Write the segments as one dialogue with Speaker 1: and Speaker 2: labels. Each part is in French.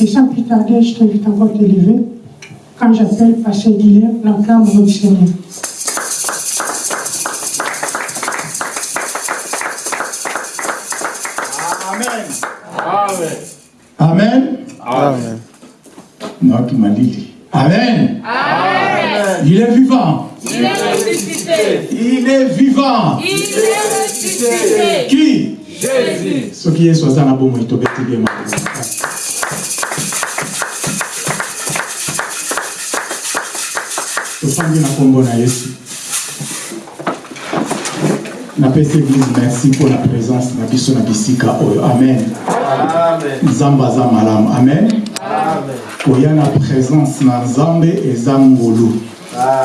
Speaker 1: Ok, sans plus tarder, je t'invite encore à te lever. Quand j'appelle Pasteur Guillaume, l'enfant mon Seigneur.
Speaker 2: Amen.
Speaker 3: amen
Speaker 2: Amen.
Speaker 3: amen
Speaker 2: Non, qui m'a dit. Amen. Il est vivant.
Speaker 4: Il est ressuscité.
Speaker 2: Il est vivant.
Speaker 4: Il est ressuscité.
Speaker 2: Qui?
Speaker 3: Jésus
Speaker 2: Ce qui est soit ça, bon, il te bien. Merci mpo na présence na biso na bisika oyo amen.
Speaker 3: Amen.
Speaker 2: Nzambe aza malamu. Amen. Koya na présence na nzambe eza ngolu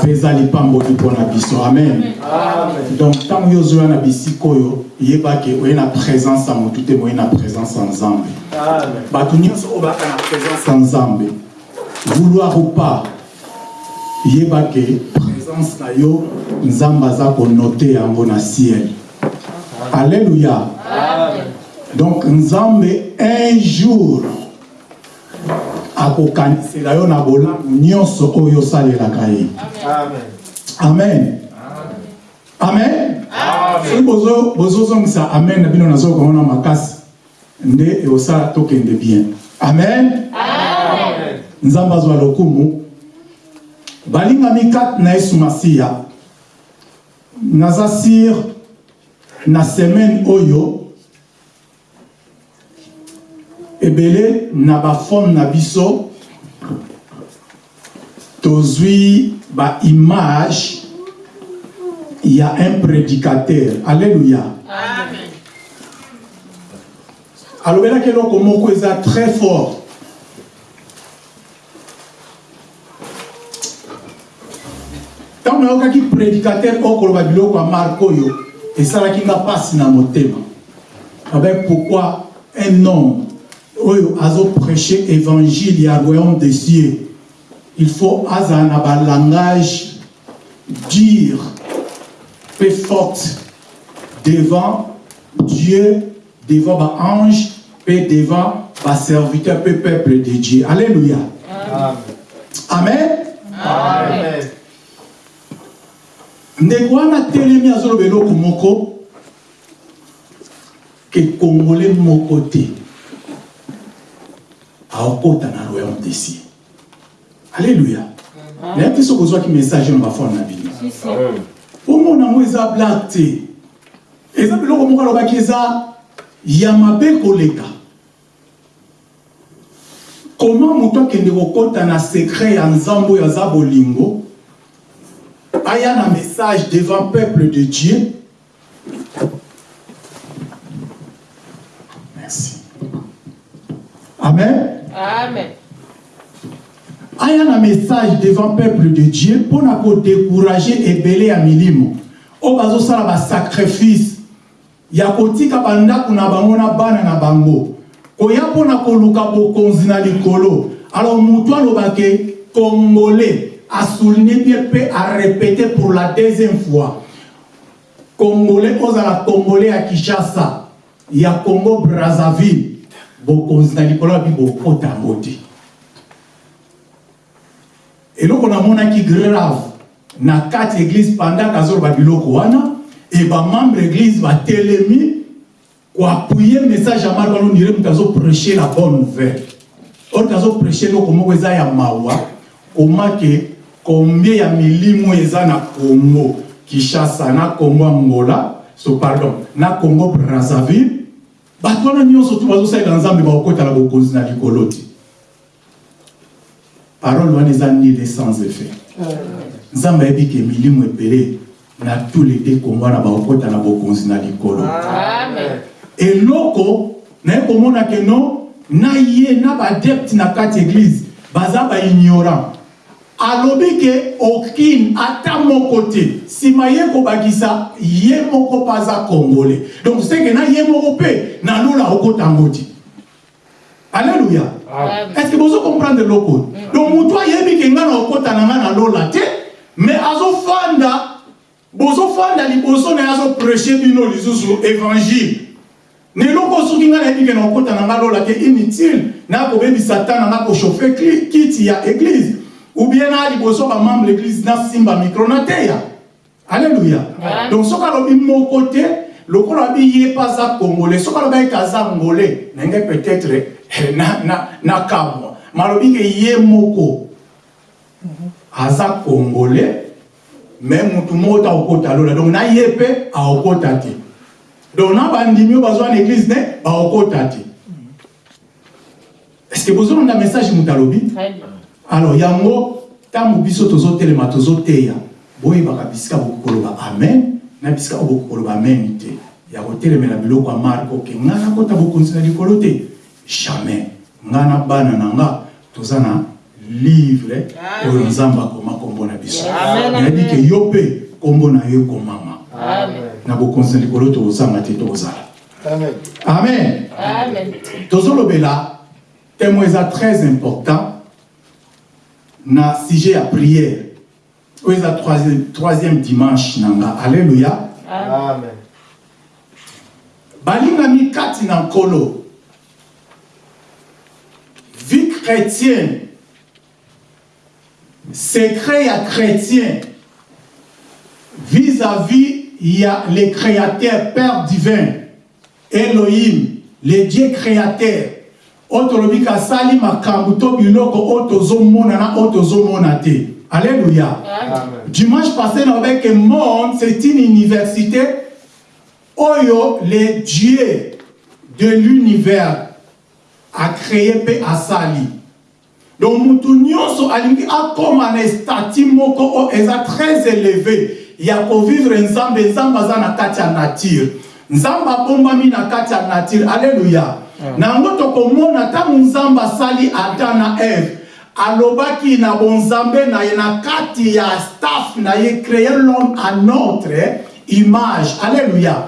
Speaker 2: mpe eza lipamboli mpo na biso amen. Donc ntango yo ozoya na bisika oyo yebake oye na présence ya motu te moye na présence ya nzambe.
Speaker 3: Amen.
Speaker 2: Bato nyonso oyo baka na présence ya nzambe vouloir ou pas yebake présence na yo nzambe aza konote yango na ciel alleluya donc nzambe un jour akokanisela yo na bolamu nyonso oyo osalelaka ye.
Speaker 3: Amen.
Speaker 2: Amen. Amen. Soki bozo- bozozongisa amen na bino nazokomona makasi nde eosala tokende bien. Amen. Nzambe azwa lokumu. Balingami kati na yesu masiya. Naza sire na semaine oyo ebele na bafone na biso tozwi baimage ya un prédicateur. Alléluia. Alobelaki eloko moko eza très fort. Ntango nayokaki prédicateur oyo koloba biloko ya marke oyo esalaki nga mpasi na motema avec pourquoi un homme oyo azoprêche évangile ya royaume des cieux il faut azala na balangage dire peu forte devant Dieu, devant baange, et devant baserviteur, peu peuple de Dieu. Alléluia. Amen.
Speaker 3: amen
Speaker 2: ndeko wana telemi azoloba eloko moko ke kongole moko te aokota na royaume des cieux alleluya nayebi te soki ozwaki message na bafone na bino. Omona yango eza blak te. Eza biloko moko alobaki eza ya mabe koleka. Koma moto akende kokɔta na sekret ya nzambe oyo aza bolingo aya na message devant peuple de dieu merci. Amen.
Speaker 4: Amen.
Speaker 2: aya na message devant peuple de dieu mpona kodécourage ebele ya milimo oyo bazosala basacrifice ya kotika bandako na bango na bana na bango koya mpona koluka bokonzi na likolo alors moto alobake congolais asouligne bien mpe arépété pour la deuxième fois. Congolais ozala congolais ya kinshasa. Ya congo brazzaville. Bokonzi na likolo yabi bokota yango te eloko namonaki grave na kati église pendant azoloba biloko wana e bamembre église batelemi koapuye message ya mark wana ondire moto azoprêche la bonne nouvelle. Oyo azoprêche eloko moko eza ya mawa komake combien ya milimo eza na congo? Kinshasa na congo angola so pardon na congo brazzaville? Bato wana nyonso tu bazosalela nzambe bakokotala bokonzi na likolo te parole wana eza nile sans effet? Nzambe ayebi ke milimo ebele na tous les deux kongo wana bakokota na bokonzi na likolo.
Speaker 4: Amen.
Speaker 2: eloko naye komona ke no na ye na badepte na kati église baza baignorant alobi ke okine ata moko te. Nsima ye kobakisa ye moko mpe aza congolais. Donc seke na ye moko mpe na lola okotango te. Alleluya
Speaker 4: Amen.
Speaker 2: est ce que bozo comprendre eloko oyo donc motu ayebi ke ngai na okota na ngai na lola te mais azofanda bozofanda liboso na ye azoprêche bino lisusu évangile. Na eloko soki ngai nayebi ke na okota na ngai lola te inutile na kobebisa ta na ngai kochauffe kli- kiti ya église ou bien na liboso bamembre l'église nasimba micro na teya. Alleluya
Speaker 4: Amen.
Speaker 2: donc soki alobi moko te lokola abi ye mpe aza congolais soki alobi ayeke aza ngolais na ngai peut-être eh, na- na- nakamwa ma alobi ke ye moko aza congolais me mutu moko ta okota lola. Donc na ye mpe aokota te. Donc na bandimi oyo bazwa na église ne baokota te. Est ce que bozolanda message moto alobi. Alors yango ntango biso tozotelema tozoteya boyebaka bisika bokoki koloba amen na bisika oyo bokoki koloba amen te. Ya kotelemela biloko ya marke oke ngai nakota bokonzi na likolo te jamais. Ngai na bana na nga toza na livre oyo nzambe akoma nkombo na biso.
Speaker 4: Amen,
Speaker 2: nayebi ke yo mpe nkombo na yo ekomama.
Speaker 4: Amen.
Speaker 2: na bokonzi na likolo tozanga te
Speaker 5: amen.
Speaker 2: Amen. tozolobela témoin eza très important na sujet ya prière. Oyo eza troisième, dimanche na nga alleluya
Speaker 4: Amen.
Speaker 2: Balingami kati na nkolo. Vie chrétienne. Secret ya chrétien. Vis-à-vis ya le créateur père divin elohim le dieu créateur oyo tolobi ke asali makambo to biloko oyo tozomona na oyo tozomona te. Alleluya
Speaker 5: Amen.
Speaker 2: dimanche passé nalobai ke monde c'est une université. Oyo le dieu de l'univers a créé mpe asali donc mutu nyonso alingi akóma na estati moko oyo eza très élevé. Ya kovivre nzambe nzambe aza na kati ya nature. Nzambe abombami na kati ya nature. Alleluya na yango tokomona ntango nzambe asali adam na eve alobaki na bonzambe na ye na kati ya staff na ye créer l'homme à notre image. Alleluya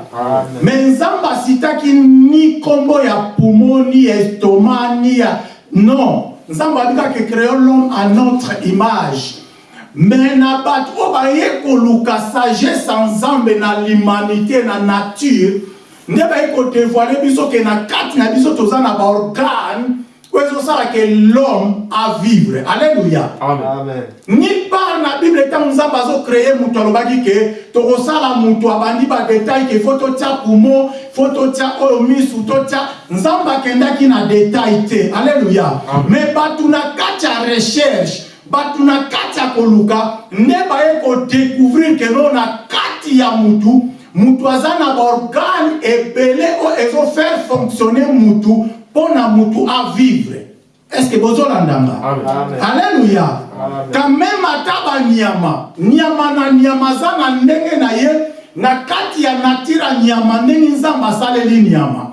Speaker 2: me nzambe asitaki ni nkombo ya pumo ni estoma ni ya non. Nzambe abikaki créer l'homme à notre image. Me na bato oyo baye koluka sagesse ya nzambe na l'humanité na nature nde baye kodevoile biso ke na kati na biso toza na baorgane oyo ezosala ke l'homme a vivre. Alleluya
Speaker 5: Amen.
Speaker 2: ni part na bible ntango nzambe azocreye moto alobaki ke tokosala moto abandi badetail ke fo totya pumo fo totya oyo misu totya nzambe akendaki na detail te. Alleluya me bato na kati ya recherche bato na kati ya koluka nde baye kodécouvrir ke no na kati ya mutu mutu aza na baorgane ebele oyo ezofaire fonctionner mutu mpo na mutu avivre est ce que bozolandanga alleluya quand même ata banyama nyama. Na nyama aza na ndenge na ye na kati ya natire ya nyama ndenge nzambe asaleli nyama.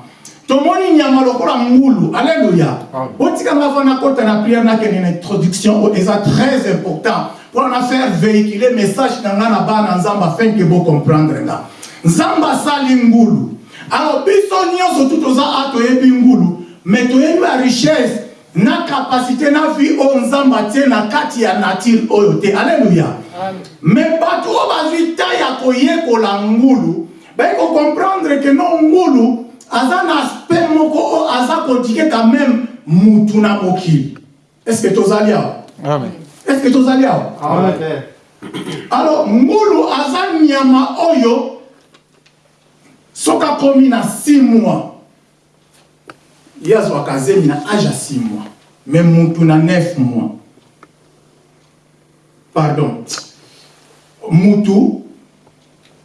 Speaker 2: Tomoni nyama lokola ngulu. Alleluya botikanga va nakota na priere nakende na introduction oyo eza très important. Mpona na faire véhiculer message na nga na bana nzambe afin ke bocomprendre nga nzambe asali ngulu alors biso nyonso tu toza a toyebi ngulu me toyebi ya richesse na kapasité na vie oyo nzambe atie na kati ya nature oyo te alleluya
Speaker 4: Amen.
Speaker 2: me bato oyo bazwi ta ya koyekola ngulu bayi kocomprendre ke no ngulu aza na aspect moko oyo aza kodike quand même mutu na mokili est ce que tozali awa
Speaker 3: Amen.
Speaker 2: est ce que tozali awa
Speaker 5: Amen.
Speaker 2: alors ngulu aza nyama oyo soki akomi na 6 mois ye azwaka zemi na age ya 6 mois. Me mutu na 9 mois. Pardon. Mutu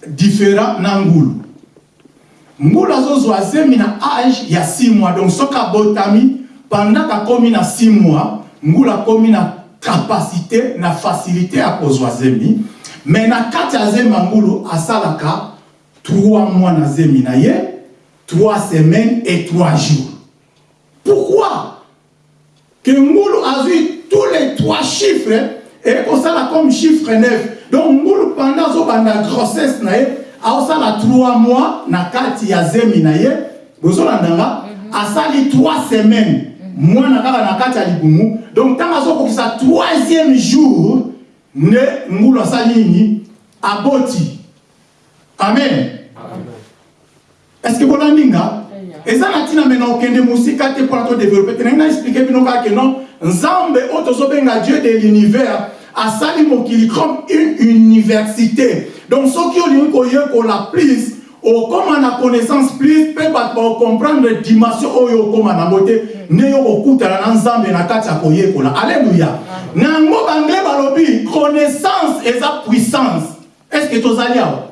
Speaker 2: différent na ngulu. Ngulu azozwa zemi na age ya 6 mois. Donc soki abotami pendant akomi na 6 mois ngulu akomi na kapasité na facilité ya kozwa zemi me na kati ya zemi ya ngulu asalaka 3 mois na zemi na ye 3 semaines et 3 jours. Pourquoi? Que ngulu azwi tous les trois chiffres ekosala comme chiffre 9 donc ngulu pendant azobanda grossesse na ye aosala 3 mois na kati ya zemi na ye. Bozolandanga asali 3 semaines. Mwana kaka na kati ya libumu donc ntango azokokisa troisième jour nde ngulu asali nini? Aboti. Amen est-ce que bolandi nga eza na ntina mena okende mosika te mpona todéveloppe te ndenge na explike bino kaka non nzambe oyo tozobenga dieu de l'univers asali mokili comme une université. Donc soki olingi koyekola plus okóma na connaissance plus mpe bato baocomprendre dimension oyo okóma nango te nde yo kokutana na nzambe na kati ya koyekola. Alleluya na yango balobi connaissance eza puissance. Est ce que tozali awa?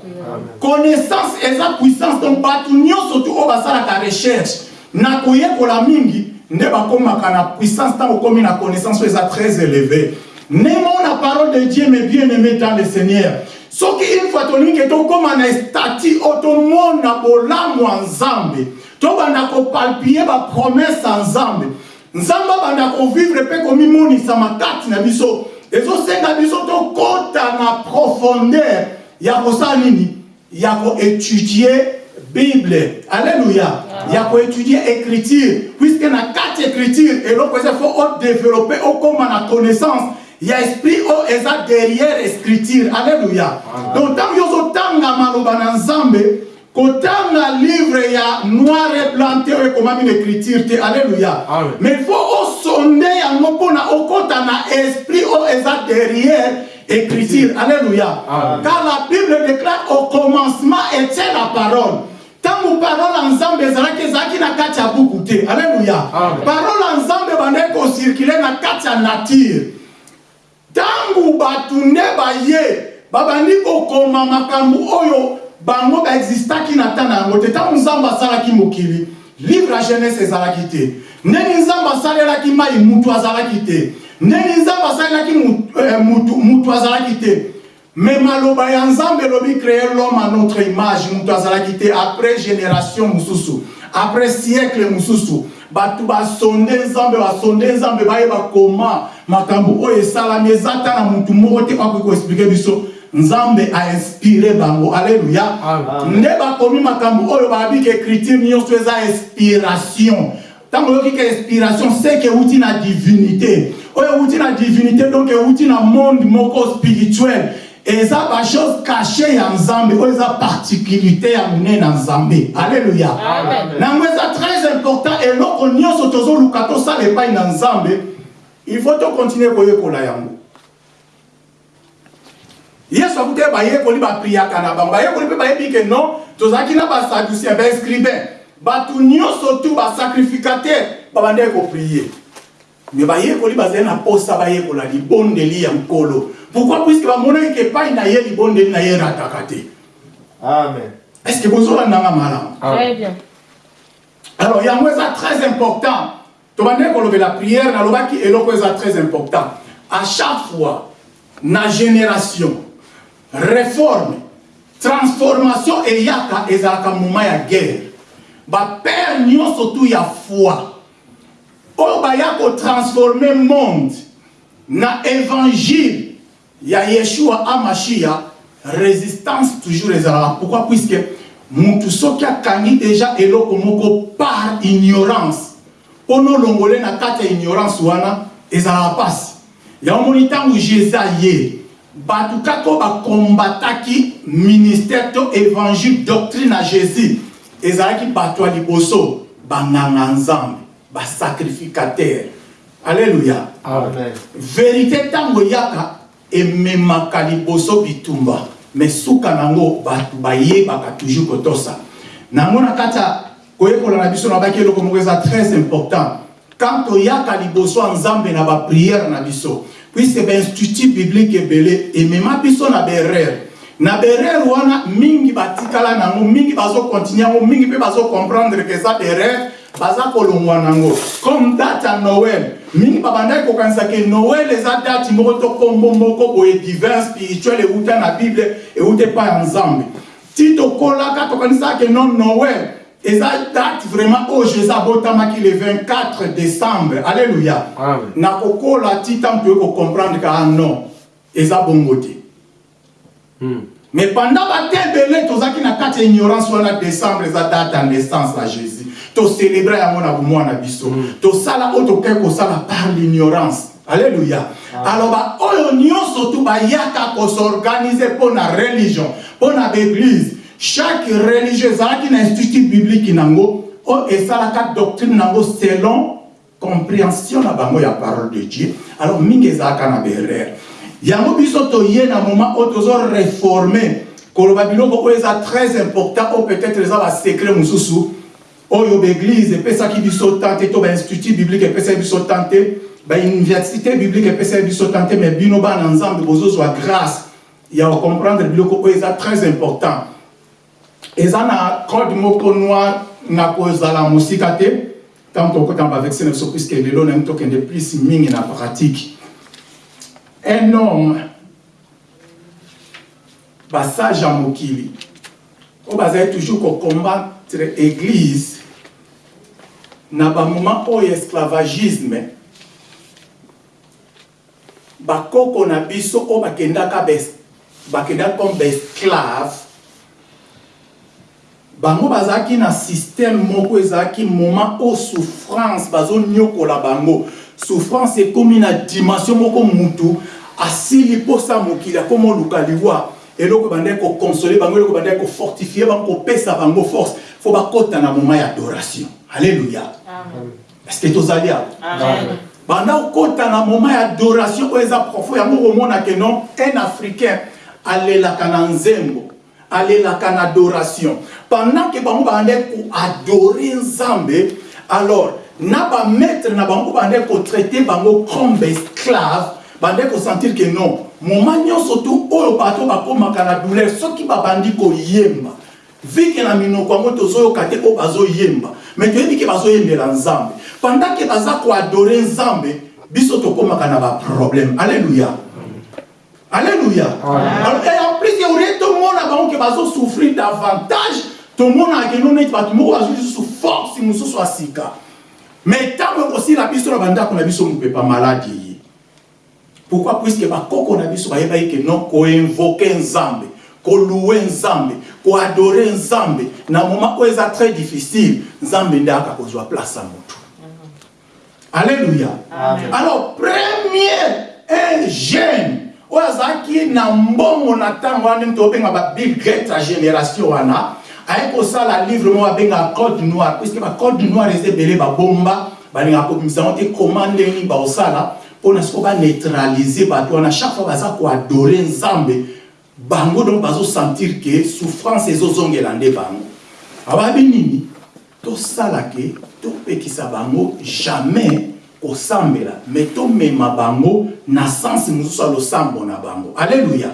Speaker 2: Connaissance eza puissance donc bato nyonso tu oyo basalaka recherche na koyekola mingi nde bakomaka na puissance ntango okomi na connaissance oyo très élevé. Ndenge na parole de dieu mais bien aimé dans le seigneur. Soki une fois tolingi tokóma na estati oyo tomona bolamu ya nzambe tobanda kopalpie bapromese ya nzambe. Nzambe abanda kovivre mpe komimonisama kati na biso. Ezosenga biso tokɔta na profondeur ya kosala ya koétudie bible. Alleluya ya koétudie écriture. Puisque na kati écriture eloko eza fo odéveloppe okóma na connaissance. Ya esprit oyo eza derrière écriture. Alleluya donc ntango yo ozotanga maloba na nzambe kotanga livre ya noir et blanc te oyo ekomami na écriture te alleluya mais il faut osonde yango mpona okɔta na esprit oyo eza derrière écriture. Alléluia. Car la bible déclare au commencement était la parole. Ntango parole nzambe ezalaki ezalaki na kati ya buku te alleluya parole ya nzambe bandaki kocircule na kati ya nature ntango bato nde baye babandi kokoma makambo oyo bango baexistaki na ntan na yango te ntango nzambe asalaki mokili livre ya jeunesse ezalaki te ndenge nzambe asalelaki mai mutu azalaki te ndenge nzambe asalelaki mutu azalaki te. Me maloba ya nzambe elobi créer l'homme à notre image mutu azalaki te après génération mosusu après siècle mosusu. Bato basonde nzambe basonde nzambe bayeba koma. Makambo oyo esalami eza ta na mutu moko te akoki koexplike biso? Nzambe ainspire bango. Alleluya nde bakomi makambo oyo babiki écriture nyonso eza inspiration. Ntango oyokika inspiration seke euti na divinité oyo euti na divinité donc euti na monde moko spirituel. Eza bachose caché ya nzambe oyo eza particularité ya monene na nzambe. Alleluya nango eza très important eloko nyonso tozoluka tosala epai na nzambe. Il faut tokontinue koyekola yango. Yesu akuti bayekoli bapriaka na bango. Bayekoli mpe bayebi ke non tozalaki na basadusien baescribain bato nyonso tu basacrificateur babandaki koprie me bayekoli bazali na posa bayekola libondeli ya nkolo pourquoi? Puiske bamonaki epai na ye libondeli na ye erataka te.
Speaker 5: Amen.
Speaker 2: est ce que bozolandanga malamu?
Speaker 4: Très bien.
Speaker 2: alors yango eza très important. Tobandeki kolobela prière nalobaki eloko eza très important. À chaque fois na génération réforme transformation eyaka ezalaka moma ya guerre. Bapere nyonso tu ya foi oyo baya kotransforme monde. Na évangile ya yeshua amashiya résistance toujours ezalaka pourquoi? Puisque mutu soki akangi déjà eloko moko par ignorance. Mpona olongole na kati ignorance wana ezalaka mpasi yango moni ntango jésus aye bato kaka oyo bakombataki ministère to évangile doctrine ya jésus. Ezalaki bato ya liboso banganga nzambe basacrificateur alleluya
Speaker 5: Amen.
Speaker 2: verité ntango eyaka ememaka liboso bitumba me suka nango bato bayebaka toujours kotosa nango na kati ya koyekola na biso na baki eloko moko eza très important. Quand toyaka liboso nzambe na bapriere na biso puisque bainstitut biblique ebele emema biso na baerreur na baerreur wana mingi batikala nango mingi bazokontinue yango mingi mpe bazocomprendre ke eza baerreur baza kolongwa nango. Comme date ya noel mingi babandaki kokanisa ke noel eza date moko to kombo moko boye divin spirituel euta na bible euta epai ya nzambe. Ti tokolaka tokanisaka ke non noel eza date vraiment oyo jésus abotamaki le 24 décembre. Alleluya
Speaker 5: Amen.
Speaker 2: nakokola ti ntango toyei kocomprendre ka ah non eza bongo te. Mais pendant bate ebele tozalaki na kati ya ignorance wana décembre eza date ya naissance na jésus tocélébra yango na bomoi na biso. Tosala oyo tokei kosala par l'ignorance. Alleluya aloba oyo nyonso tu bayaka kosorganize mpo na religion mpo na baeglise chaque religieux ezalaki na institut biblique nango. Oyo esalaka doctrine nango selon compréhension na bango ya parole de dieu. Alors mingi ezalaka na berere yango biso toye na moment oyo tozoreforme koloba biloko oyo eza très important oyo peut-être eza basecret mosusu oyo baeglise epesaki biso tan te to bainstitut biblique epesaki biso tan te bauniversité biblique epesaki biso tan te mais bino bana nzambe bozozwa grâce. Ya kocomprendre biloko oyo eza très important. Eza na code moko noir na kozala mosika te. Ntango tokota na bavexe na biso puiske lelo nayebi tokende plus mingi na pratique. Un homme basage ya mokili. Oyo bazali toujours kocombattre église na bamoment oyo esclavagisme bakoko na biso oyo bakendaka bakendaka comme baesclave bango bazalaki na système moko ezalaki moment oyo souffrance bazonyokola bango. Souffrance ekómi na dimension moko mutu asili mposa mokili akómi oluka liwa. Eloko bandaki kokonsole bango eloko bandaki kofortifie bango kopesa bango force fo bakɔta na moment ya adoration alleluya est ce que tozali awa banda kokɔta na moment ya adoration oyo eza profond yango komona ke non? Un africain alelaka na nzembo alelaka na adoration. Pendant ke bango bandaki koadore nzambe alors na bamaître na bango bandaki kotraite bango comme baesclave bandaki kosentir ke non. Moma nyonso tu oyo bato bakómaka na douleur soki babandi koyemba vike na minoko yango tozoyoka te oyo bazoyemba. Me toyebi ke bazoyembela nzambe. Pendant ke baza koadore nzambe biso tokómaka na baproblème alleluya alleluya en plus orie tomona bango ke bazosouffrir davantage. Tomonaka keno neti bato moko bazwi lisusu force mosusu ya sika. Mais ntango ekosila biso na bandako na biso mopepa maladi. Ye pourquoi? Puiske bakoko na biso bayebaki ke non koinvoke nzambe koluwe nzambe koadore nzambe. Na moment oyo eza très difficile nzambe nde aka kozwa place ya motu alleluya alors premier un jeune oyo azalaki na mbongo na ntango wana ndenge tobenga babill gret ya génération wana aye kosala livre moko babengaka code noir puiske bacode noir eza ebele babomba balingaka kobimisa yango te koma ndenge nini baosala mpona siko baneutralize bato wana chaque fois baza koadore nzambe bango donc bazosentir ke souffrance ezozongela nde bango. Ababi nini? Tosala ke topekisa bango jamais kosambela me tomema bango na sansi mosusu ya losambo na bango. Alleluya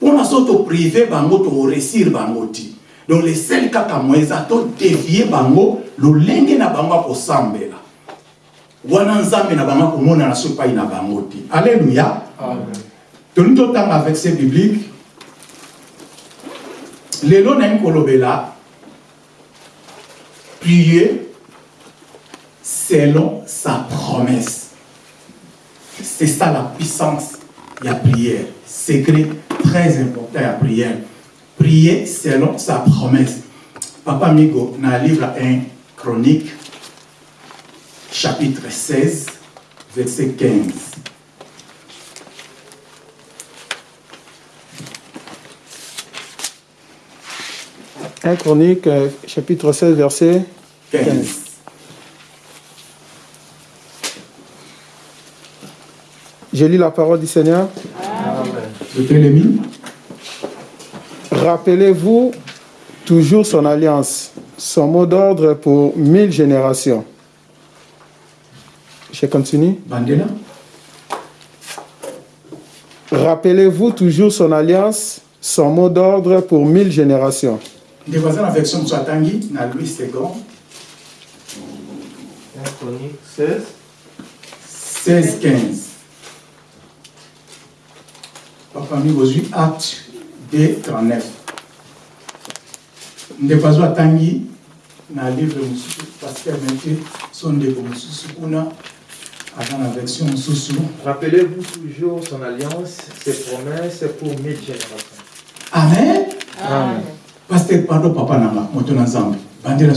Speaker 2: mpona so toprive bango toresir bango ti. Donc lesel kaka mo eza todevie bango lolenge na bango ya kosambela. Wana nzambe na bango akomonana so epai na bango te alleluya tolingi totanga verset biblique lelo nayebi kolobela prier selon sa promesse. C'est ça la puissance ya prière. Secret très important ya prière. Prier selon sa promesse. Papa migo na livre 1 chronique chapitre 16 verset 15
Speaker 5: 1 Chronique, euh, chapitre 16, verset
Speaker 2: 15
Speaker 5: Je lis la parole du Seigneur.
Speaker 2: Deutéronomie
Speaker 5: Rappelez-vous toujours son alliance, son mot d'ordre pour mille générations. Je continue.
Speaker 2: bandela
Speaker 5: Rappelez-vous toujours son alliance, son mot d'ordre pour mille générations.
Speaker 2: Ndeko aza na version mosusu atangi na louis second
Speaker 6: 1 Chronique 16.
Speaker 2: 16 15 papa mi bozwi acte 2 39 ndeko atangi na livre mosusu paster mete so ndeko mosusu kuna aza na version mosusu
Speaker 6: Rappelez-vous toujours son alliance, ses promesses pour mille générations.
Speaker 2: amen
Speaker 5: Amen.
Speaker 2: Paster pardon papa nanga moto na nzambe bandela.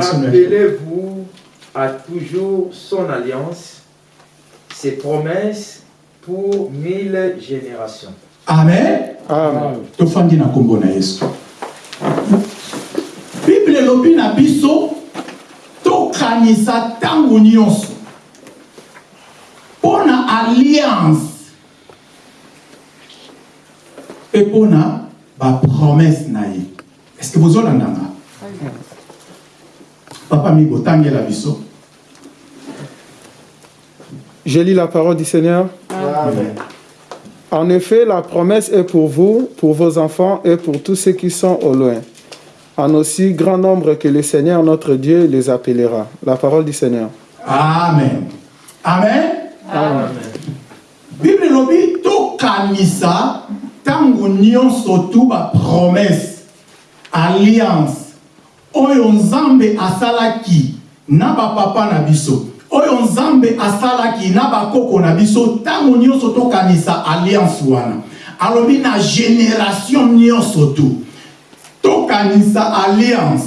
Speaker 6: Rappelez-vous à toujours son alliance, ses promesses pour mille générations.
Speaker 2: amen
Speaker 5: Amen.
Speaker 2: tofandi na nkombo na yesu elobi na biso tokanisa ntango nyonso mpo na alliance mpe mpo na bapromese na ye est ce que bozolandanga papa mi botangela biso
Speaker 5: Je lis la parole du Seigneur.
Speaker 6: Amen.
Speaker 5: En effet, la promesse est pour vous, pour vos enfants et pour tous ceux qui sont au loin, en aussi grand nombre que le Seigneur notre Dieu les appellera. La parole du Seigneur.
Speaker 2: amen amen?
Speaker 6: Amen.
Speaker 2: bible elobi tokanisa ntango nyonso tu bapromese alliance oyo nzambe asalaki na bapapa na biso oyo nzambe asalaki na bakoko na biso ntango nyonso tokanisa alliance wana. Alobi na génération nyonso tu. Tokanisa alliance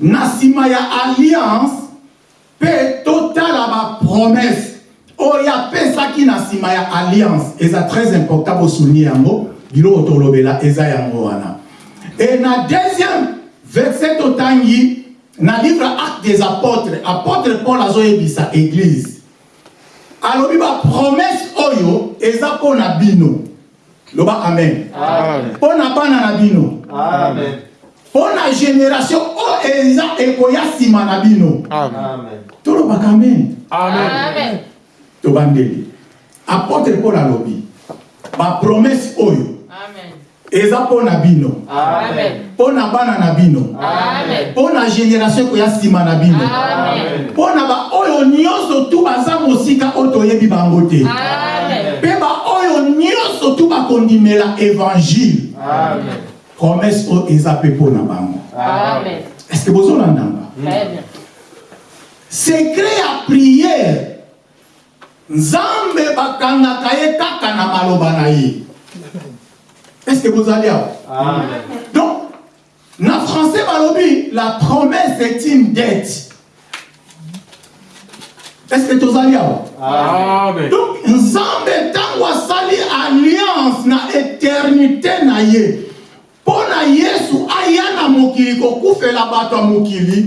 Speaker 2: na nsima ya alliance mpe totala bapromese oyo apesaki na nsima ya alliance. Eza très important bosouligne yango biloko tolobela eza yango wana e na deuxième verset totangi na livre acte des apôtres apôtre paul azoyebisa église alobi bapromese oyo eza mpo na bino loba amen
Speaker 5: Amen.
Speaker 2: mpo na bana na bino
Speaker 6: Amen.
Speaker 2: mpo na génération oyo eza ekoya nsima na bino
Speaker 5: Amen.
Speaker 6: Amen.
Speaker 2: tolobaka amen
Speaker 4: Amen.
Speaker 2: tobandeli apôtre paul alobi bapromese oyo
Speaker 4: Amen.
Speaker 2: Eza mpo na bino.
Speaker 4: Amen.
Speaker 2: mpo na bana na bino.
Speaker 4: Amen.
Speaker 2: mpo na génération ekoya nsima na bino. Mpo na baoyo nyonso tu baza mosika oyo toyebi bango te. Mpe baoyo nyonso tu bakondimela évangile.
Speaker 6: Amen.
Speaker 2: promese oyo eza mpe mpo na bango.
Speaker 4: Amen.
Speaker 2: estce que bozolandanga secret ya priere nzambe bakangaka ye kaka na maloba na ye estce que bozali awa
Speaker 6: Amen.
Speaker 2: donc na français balobi la promesse est une dette est-ce que tozali awa
Speaker 6: Amen.
Speaker 2: donc nzambe ntango asali alliance na éternité na ye mpo na yesu aya na mokili kokufela bato ya mokili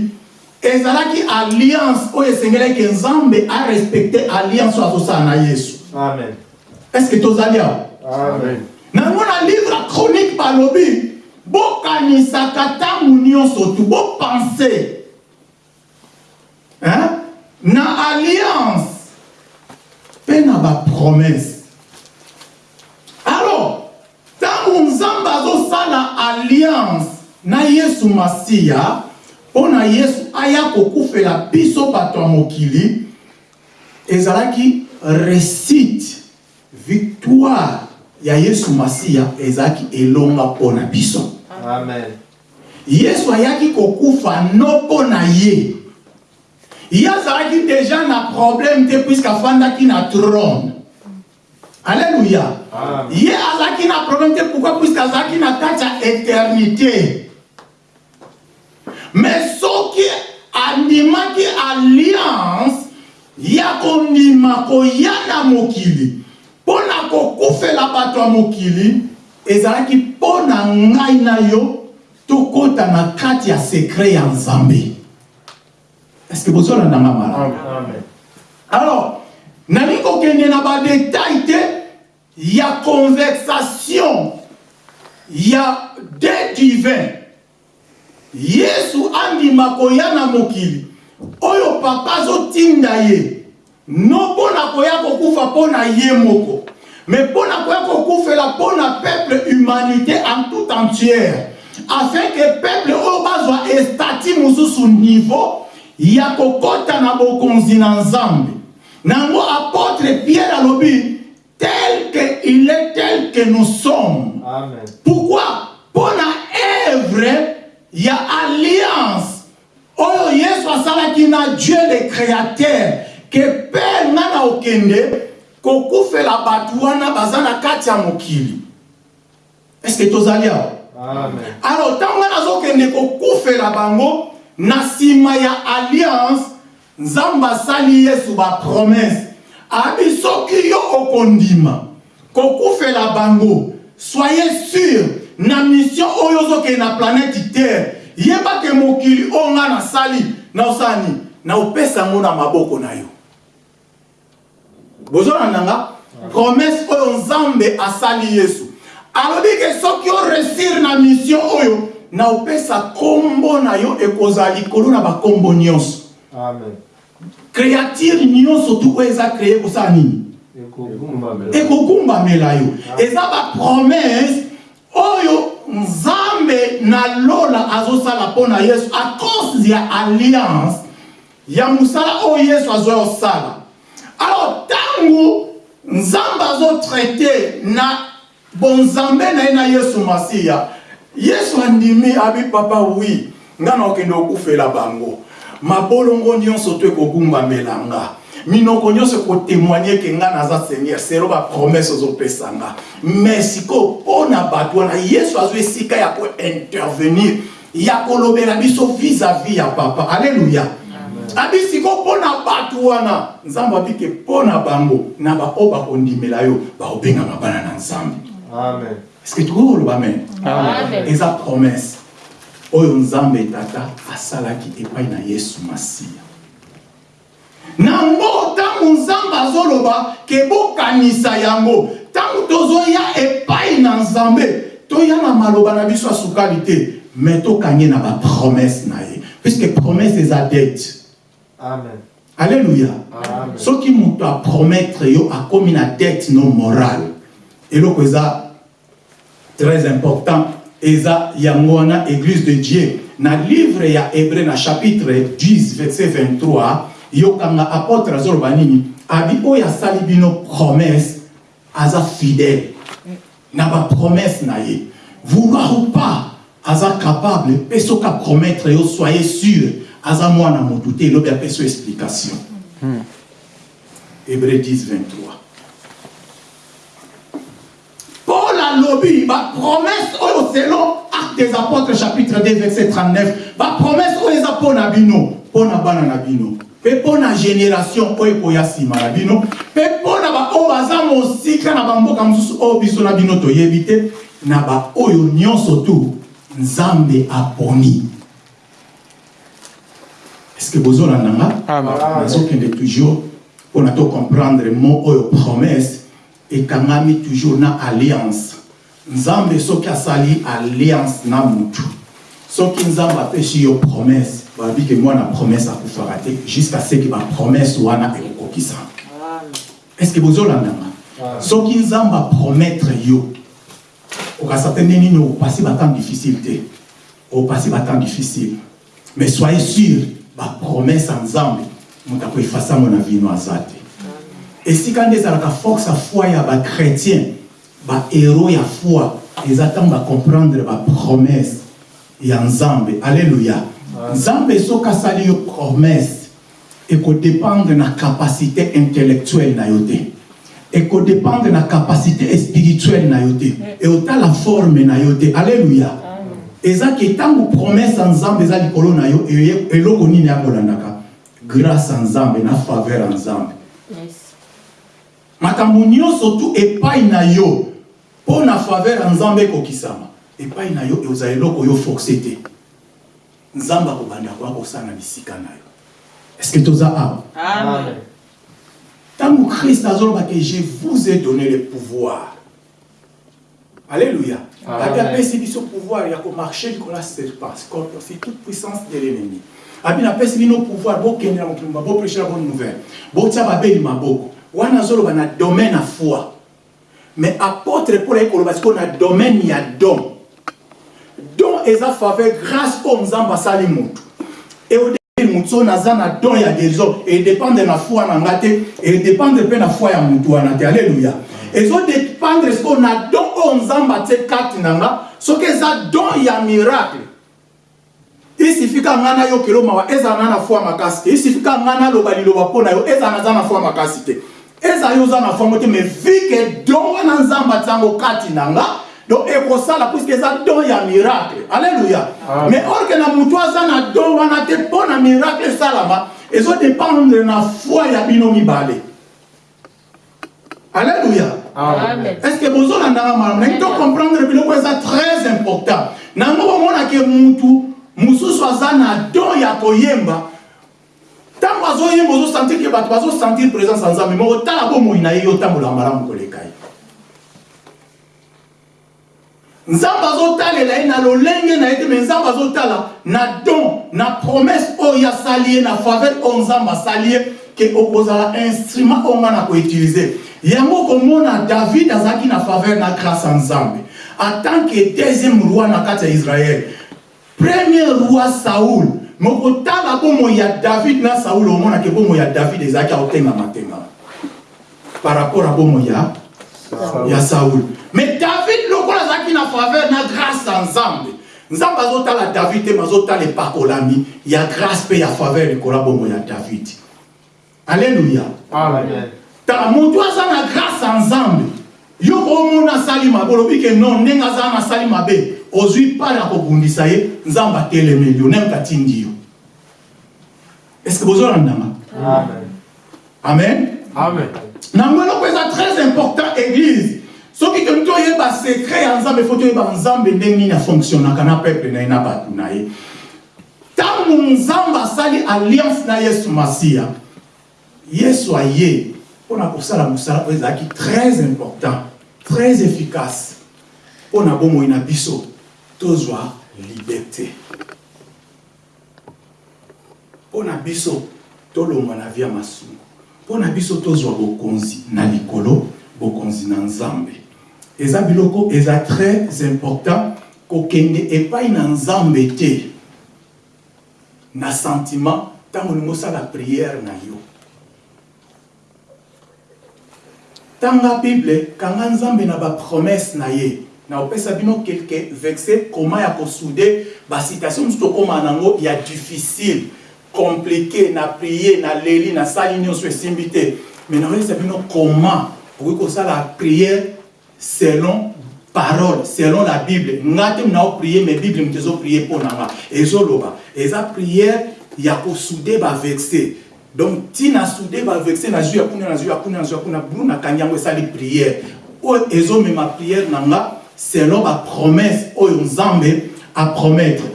Speaker 2: ezalaki alliance oyo esengelaki nzambe arespecte alliance oyo azosala na yesu
Speaker 6: Amen.
Speaker 2: est ce que tozali awa
Speaker 6: Amen.
Speaker 2: Nango na livre chronique balobi bokanisaka ntango nyonso tu bopense. Na alliance mpe na bapromese alors ntango nzambe azosala alliance na yesu masiya mpo na yesu aya kokufela biso bato ya mokili ezalaki récite victoire ya yesu masiya ezalaki elonga mpo na biso.
Speaker 6: Amen.
Speaker 2: yesu ayaki kokufa no mpo na ye. Ye azalaki deja na problème te puiske afandaki na trône. Alleluya ye azalaki na problème te pourquoi? Puiske azalaki na kati ya éternité. Mais soki andimaki alliance ya kondima koya na mokili mpo na kokufela bato ya mokili ezalaki mpo na ngai na yo tokɔta na kati ya sekret ya nzambe. Estce bozolandanga malamu
Speaker 6: Amen.
Speaker 2: alors nalingi kokende na badetail te? Ya conversation ya de divin yesu andima koya na mokili. Oyo papa azotinda ye no mpo na koya kokufa mpo na ye moko. Me mpo na koya kokufela mpo na peuple humanité en tout entière. Afin ke peuple oyo bazwa estati mosusu niveau ya kokɔta na bokonzi na nzambe. Nango apôtre pierre alobi tel que il est tel que nous sommes.
Speaker 6: Amen.
Speaker 2: pourquoi? Mpo na œuvre ya alliance. Oyo yesu asalaki na dieu le créateur ke mpe nga na okende kokufela bato wana baza na kati ya mokili. Estce tozali awa?
Speaker 6: Amen.
Speaker 2: alors ntango nga nazokende kokufela bango na nsima ya alliance nzambe asali yesu bapromese abi soki yo okondima kokufela bango soyez sûr na mission oyo ozokende na planète terre yeba ke mokili oyo nga nasali naosala nini naopesa yango na maboko na yo bozolanda nga promese oyo nzambe asali yesu. Alobi ke soki oresir na mission oyo naopesa nkombo na yo ekozala likolo na bakombo nyonso.
Speaker 6: Amen.
Speaker 2: créature nyonso tu oyo eza créé kosala nini?
Speaker 6: Ekogumbamela.
Speaker 2: yo. Eza bapromese oyo nzambe na lola azosala mpo na yesu a cause ya alliance ya mosala oyo yesu azoya kosala. Alors ntango nzambe azotraite na bonzambe na ye na yesu masiya. Yesu andimi abi papa wi nga na okende okufela bango. Mabolongo nyonso to ekogumbamela nga minoko nyonso ekotémoigne ke nga naza seigneur. Selo bapromese ozopesa nga mais sikoyo mpo na bato wana yesu azwa esika ya kointervenir ya kolobela biso vis-à-vis ya papa. Alleluya abi sikoyo mpo na bato wana. Nzambe abike mpo na bango na baoyo bakondimela yo bakobengama bana na nzambe.
Speaker 6: Amen.
Speaker 2: estce que tukokoloba amen. Eza promese oyo nzambe tata asalaki epai na yesu masiya. Nango ntango nzambe azoloba ke bokanisa yango ntango tozoya epai na nzambe toya na maloba na biso ya sukali te me tokangi na bapromese na ye. Puiske promese eza dete
Speaker 6: Amen.
Speaker 2: alleluya
Speaker 6: Amen.
Speaker 2: soki moto apromettre yo akomi na dette no morale eloko eza très important eza yango wana église de dieu. Na livre ya hébreu na chapitre 10 verset 23 yokanga apôtre azoloba nini abi oyo asali bino promesse aza fidèle. Na bapromesse na ye. Vouloir ou pas aza capable mpe soki apromettre yo soyez sûr aza mwana motu te elobi apesa yo explication. Hébreu 10 23 Paul alobi bapromese oyo selon acte des apôtres chapitre 2 verset 39 bapromese oyo eza mpo na bino mpo na bana na bino. Mpe mpo na génération oyo ekoya nsima na bino. Mpe mpo na baoyo baza mosika na bamboka mosusu oyo biso na bino toyebi te na baoyo nyonso tu nzambe aponi estce bozolanda nga
Speaker 5: Amen.
Speaker 2: nazokende toujours mpona tocomprendre mo oyo promese ekangami toujours na alliance. Nzambe soki asali alliance na mutu soki nzambe apesi yo promese babi ke mwana promese akufaka te jusqu'à ce ke bapromese wana ekokokisama est ce que bozolandanga soki nzambe apromettre yo okasa te nde nini opasi batemps difficile te opasi batemps difficile. Mais soyez sûr bapromese ya nzambe moto akoefasa yango na vino aza te esika nde ezalaka force ya foi ya bachrétien bahero ya foi eza ntango bacomprendre bapromese ya nzambe alleluya nzambe soki asali yo promese ekodépendre na capacité intellectuelle na yo te. Ekodépendre na capacité spirituelle na yo te. Eotala forme na yo te. Alleluya eza ke ntango promese ya nzambe eza likolo na yo eloko nini yakolandaka grâce ya nzambe na faveur ya nzambe.
Speaker 4: Yes.
Speaker 2: makambo nyonso tu epai na yo mpo na faveur ya nzambe ekokisama. Epai na yo eza eloko yo force te. Nzambe akobanda koya kosala na bisika na yo. Estce toza awa?
Speaker 4: Amen.
Speaker 2: ntango christ azoloba ke je vous ai donné le pouvoir alléluia. Ati apesi biso pouvoir. Ya komarche likolo ya serpent scorpion sur toute puissance de l'ennemi. Abi napesi bino pouvoir bokende na mokili moba boprêche la bonne nouvelle. Botia babeli maboko wana azoloba na domaine ya foi. Mais apôtre paul ayi koloba sikoyo na domaine ya don. Don eza faveur grâce oyo nzambe asali motu eodependre motu so naza na don ya guérison edépendre na foi na nga te edépendre mpe na foi ya motu wana te alleluya ezodépendre sikoyo na don oyo nzambe atie kati na nga soki eza don ya miracle. Isifika nga nayokela mawa ezala na na foi makasi te isifika nga naloba liloba mpo na yo ezala naza na foi makasi te ezala yo oza na foi mo te mais vike don wana nzambe atiango kati na nga donc ekosala puiske eza don ya miracle. Alleluya mais orke na motu aza na don wana te mpo na miracle esalama ezodépendre na foi ya bino mibale alleluya
Speaker 4: Amen.
Speaker 2: est ce que nangi to comprendre biloko eza très important. Nango bomonake mutu aza na don ya koyemba. Ntango azoyemba ozosentir ke bato bazosentir présence ya nzambe moko tala bomoi na ye yo otambola malamu koleka ye. Nzambe azotalela ye na lolenge na ye te nzambe azotala na don na promese oyo asali ye na faveur oyo nzambe asali ye ke okozala instrument oyo nga na koutilize yango komona david azalaki na faveur na grâce ya nzambe. Que deuxième roi na kati ya israel premier roi saoul me okotala bomoi ya david na saoul omonake bomoi ya david ezalaki aotengama-tengama par rapport a bomoi ya ya saoul mais david lokola azalaki na faveur na grâce ya nzambe. Nzambe azotala david te me azotala epakolami ya grâce mpe ya faveur likola bomoi ya david. Alleluya
Speaker 6: Amen.
Speaker 2: Tala moto aza na grâce nzambe yo omona asali mabe. Olobi ke non ndenge aza na asali mabe ozwi pale ya kobundisa ye nzambe atelemeli yo neme katindi yo. Estce bozolandanga
Speaker 6: Amen.
Speaker 2: amen?
Speaker 6: Amen.
Speaker 2: nango eloko eza très important église. Soki tolingi toyeba secret ya nzambe fo toyeba nzambe ndenge nini afonctionnaka na peuple na ye na bato na ye. Ntango nzambe asali alliance na yesu masiya yesu aye mpona kosala mosala oyo ezalaki très important très efficace. Mpona bomoi na biso tozwa liberté. Mpona biso tolongwa na vi ya masumu mpona biso tozwa bokonzi na likolo bokonzi na nzambe eza biloko eza très important kokende epai na nzambe na sentiment ntango olingi osala priere na yo tanga bible kanga nzambe na bapromese na ye. Na opesa bino quelque vexe koma ya kosude basitation mosusu tokóma nango ya difficile. Compliqué na prie na leli nasali nyonso esimbi te. Mais nakoyesa bino koma okoki kosala priere selon parole selon la bible. Nga te muna oprie mais bible moto ezoprie mpo na nga. Ezoloba. Eza priere ya kosude bavexe donc ntina sude bavexe na zwi ya kuna na zwi ya kuna na zwi ya kuna bulu nakangi yango esali priere oyo ezomema priere na nga selon bapromese oyo nzambe apromettre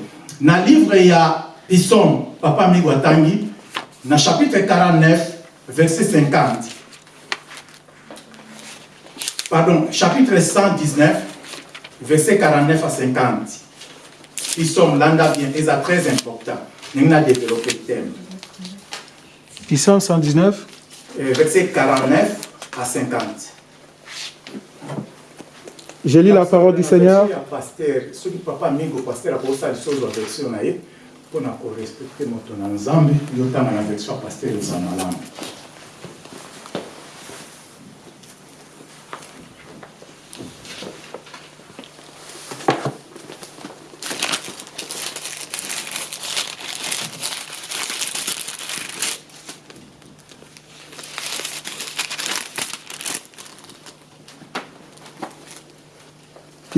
Speaker 2: na livre ya psaume papa migo atangi na chapitre 49 verset 50 pardon chapitre 119 verset 49 à 50 psaume landa bien eza très important. Ndenge na développe thème
Speaker 5: Psalm 119,
Speaker 2: Euh, verset 49 à 50
Speaker 5: je lis la parole du Seigneur.
Speaker 2: ya paster soki papa mingi paster akosala lisozo ya version na ye mpona korespecte moto na nzambe yotanga na version ya paster eza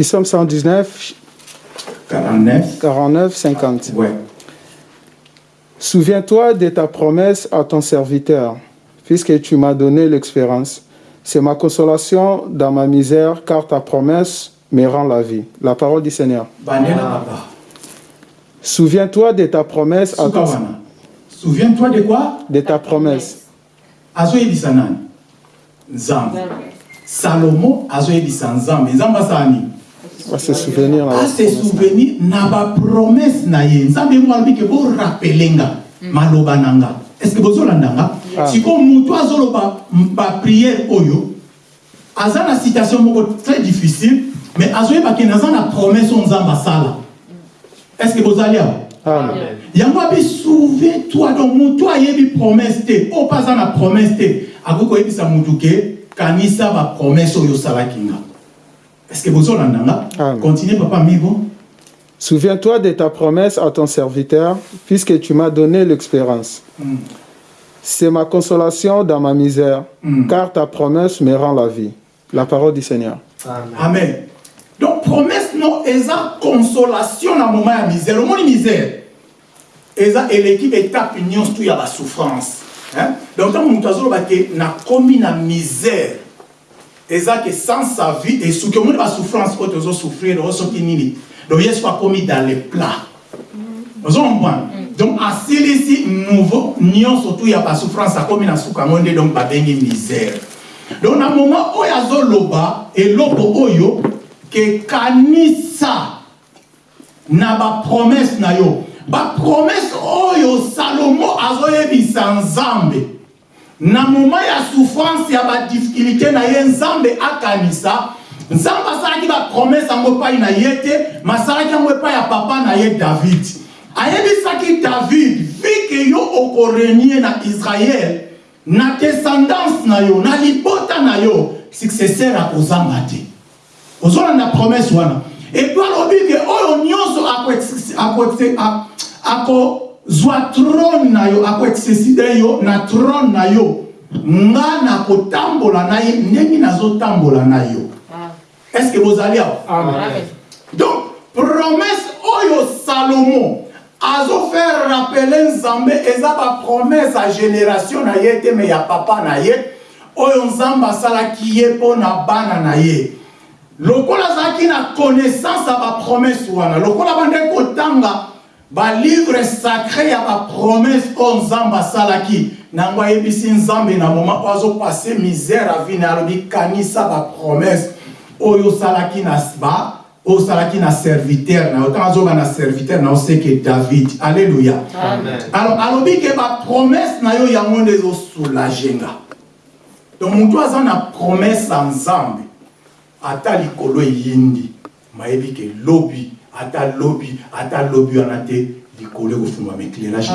Speaker 2: malamu
Speaker 5: Psalm 119,
Speaker 2: 49
Speaker 5: 49, 50.
Speaker 2: ouais.
Speaker 5: Souviens-toi de ta promesse à ton serviteur, puisque tu m'as donné l'expérience. C'est ma consolation dans ma misère, car ta promesse me rend la vie. La parole du Seigneur. Souviens-toi de ta promesse à ton...
Speaker 2: wana souviens-toi de quoi?
Speaker 5: De ta promesse.
Speaker 2: azoyebisa
Speaker 5: se souvenir. là,
Speaker 2: ase souvenir na bapromese na ye. Nzambe mo alobi ke borapele nga maloba na nga estce bozolanda nga
Speaker 5: Ah.
Speaker 2: sikoyo moto azoloba bapriere oyo aza na situation moko très difficile mais azoyeba ke naza na promese oyo nzambe asala. Estce bozali awa?
Speaker 5: Amen.
Speaker 2: yango abi souviens toi donc moto ayebi promese te. Oyo mpe aza na promese te. Akoki koyebisa motu ke kanisa bapromese oyo osalaki nga estce bozolanda nga
Speaker 5: Amen.
Speaker 2: continue papa migo
Speaker 5: Souviens-toi de ta promesse à ton serviteur, puisque tu m'as donné l'expérience.
Speaker 2: Mm.
Speaker 5: C'est ma consolation dans ma misère,
Speaker 2: Mm.
Speaker 5: car ta promesse me rend la vie. La parole du Seigneur.
Speaker 6: Amen.
Speaker 2: amen donc promesse no eza consolation na moment ya misère omoni misère eza eleki baétape nyonso tu ya basouffrance hein? donc ntango moto azoloba ke nakomi na misère eza ke sans sa vie esuki omoni basouffrance oyo tozosouffrir oyo soki nini donc yesu akomi dans le plat ozomona donc asilisi nouveau nyonso tu ya basouffrance akomi na suka yango nde donc babengi misère. Donc na moment oyo azoloba eloko oyo kekanisa na bapromese na yo. Bapromese oyo salomo azoyebisa nzambe na moma ya souffrance ya badifficulté na ye nzambe akanisa. Nzambe asalaki bapromese yango epai na ye te masalaki yango epai ya papa na ye david. Ayebisaki david vike yo okorenie na israele na descendance na yo na libota na yo successeur akozanga te. Ozolanda promese wana. Epuis alobi ke oyo nyonso akozwa trone na yo akoexceside yo na trone na yo. Nga nakotambola na ye ndenge nazotambola na yo. Est ce que bozali awa
Speaker 4: Amen.
Speaker 2: donc promese oyo salomo azofaire rappele nzambe eza bapromese ya génération na ye te me ya papa na ye oyo nzambe asalaki ye mpo na bana na ye. Lokola azalaki na connaissance ya bapromese wana lokola bandeki kotanga balivre sacré ya bapromese oyo nzambe asalaki. Nango ayebisi nzambe na moma oyo azopase misère avine alobi kanisa bapromese oyo osalaki na ba oyo osalaki na serviteur na yo. Ntango azoba na serviteur na yo seke david. Alleluya alobi ke bapromese na yo yango nde ezosoulage nga. Donc motu aza na promese ya nzambe ata likolo eyindi. Mayebi ke lobi ata lobi ata lobi wana te likolo ekofungwama éclairage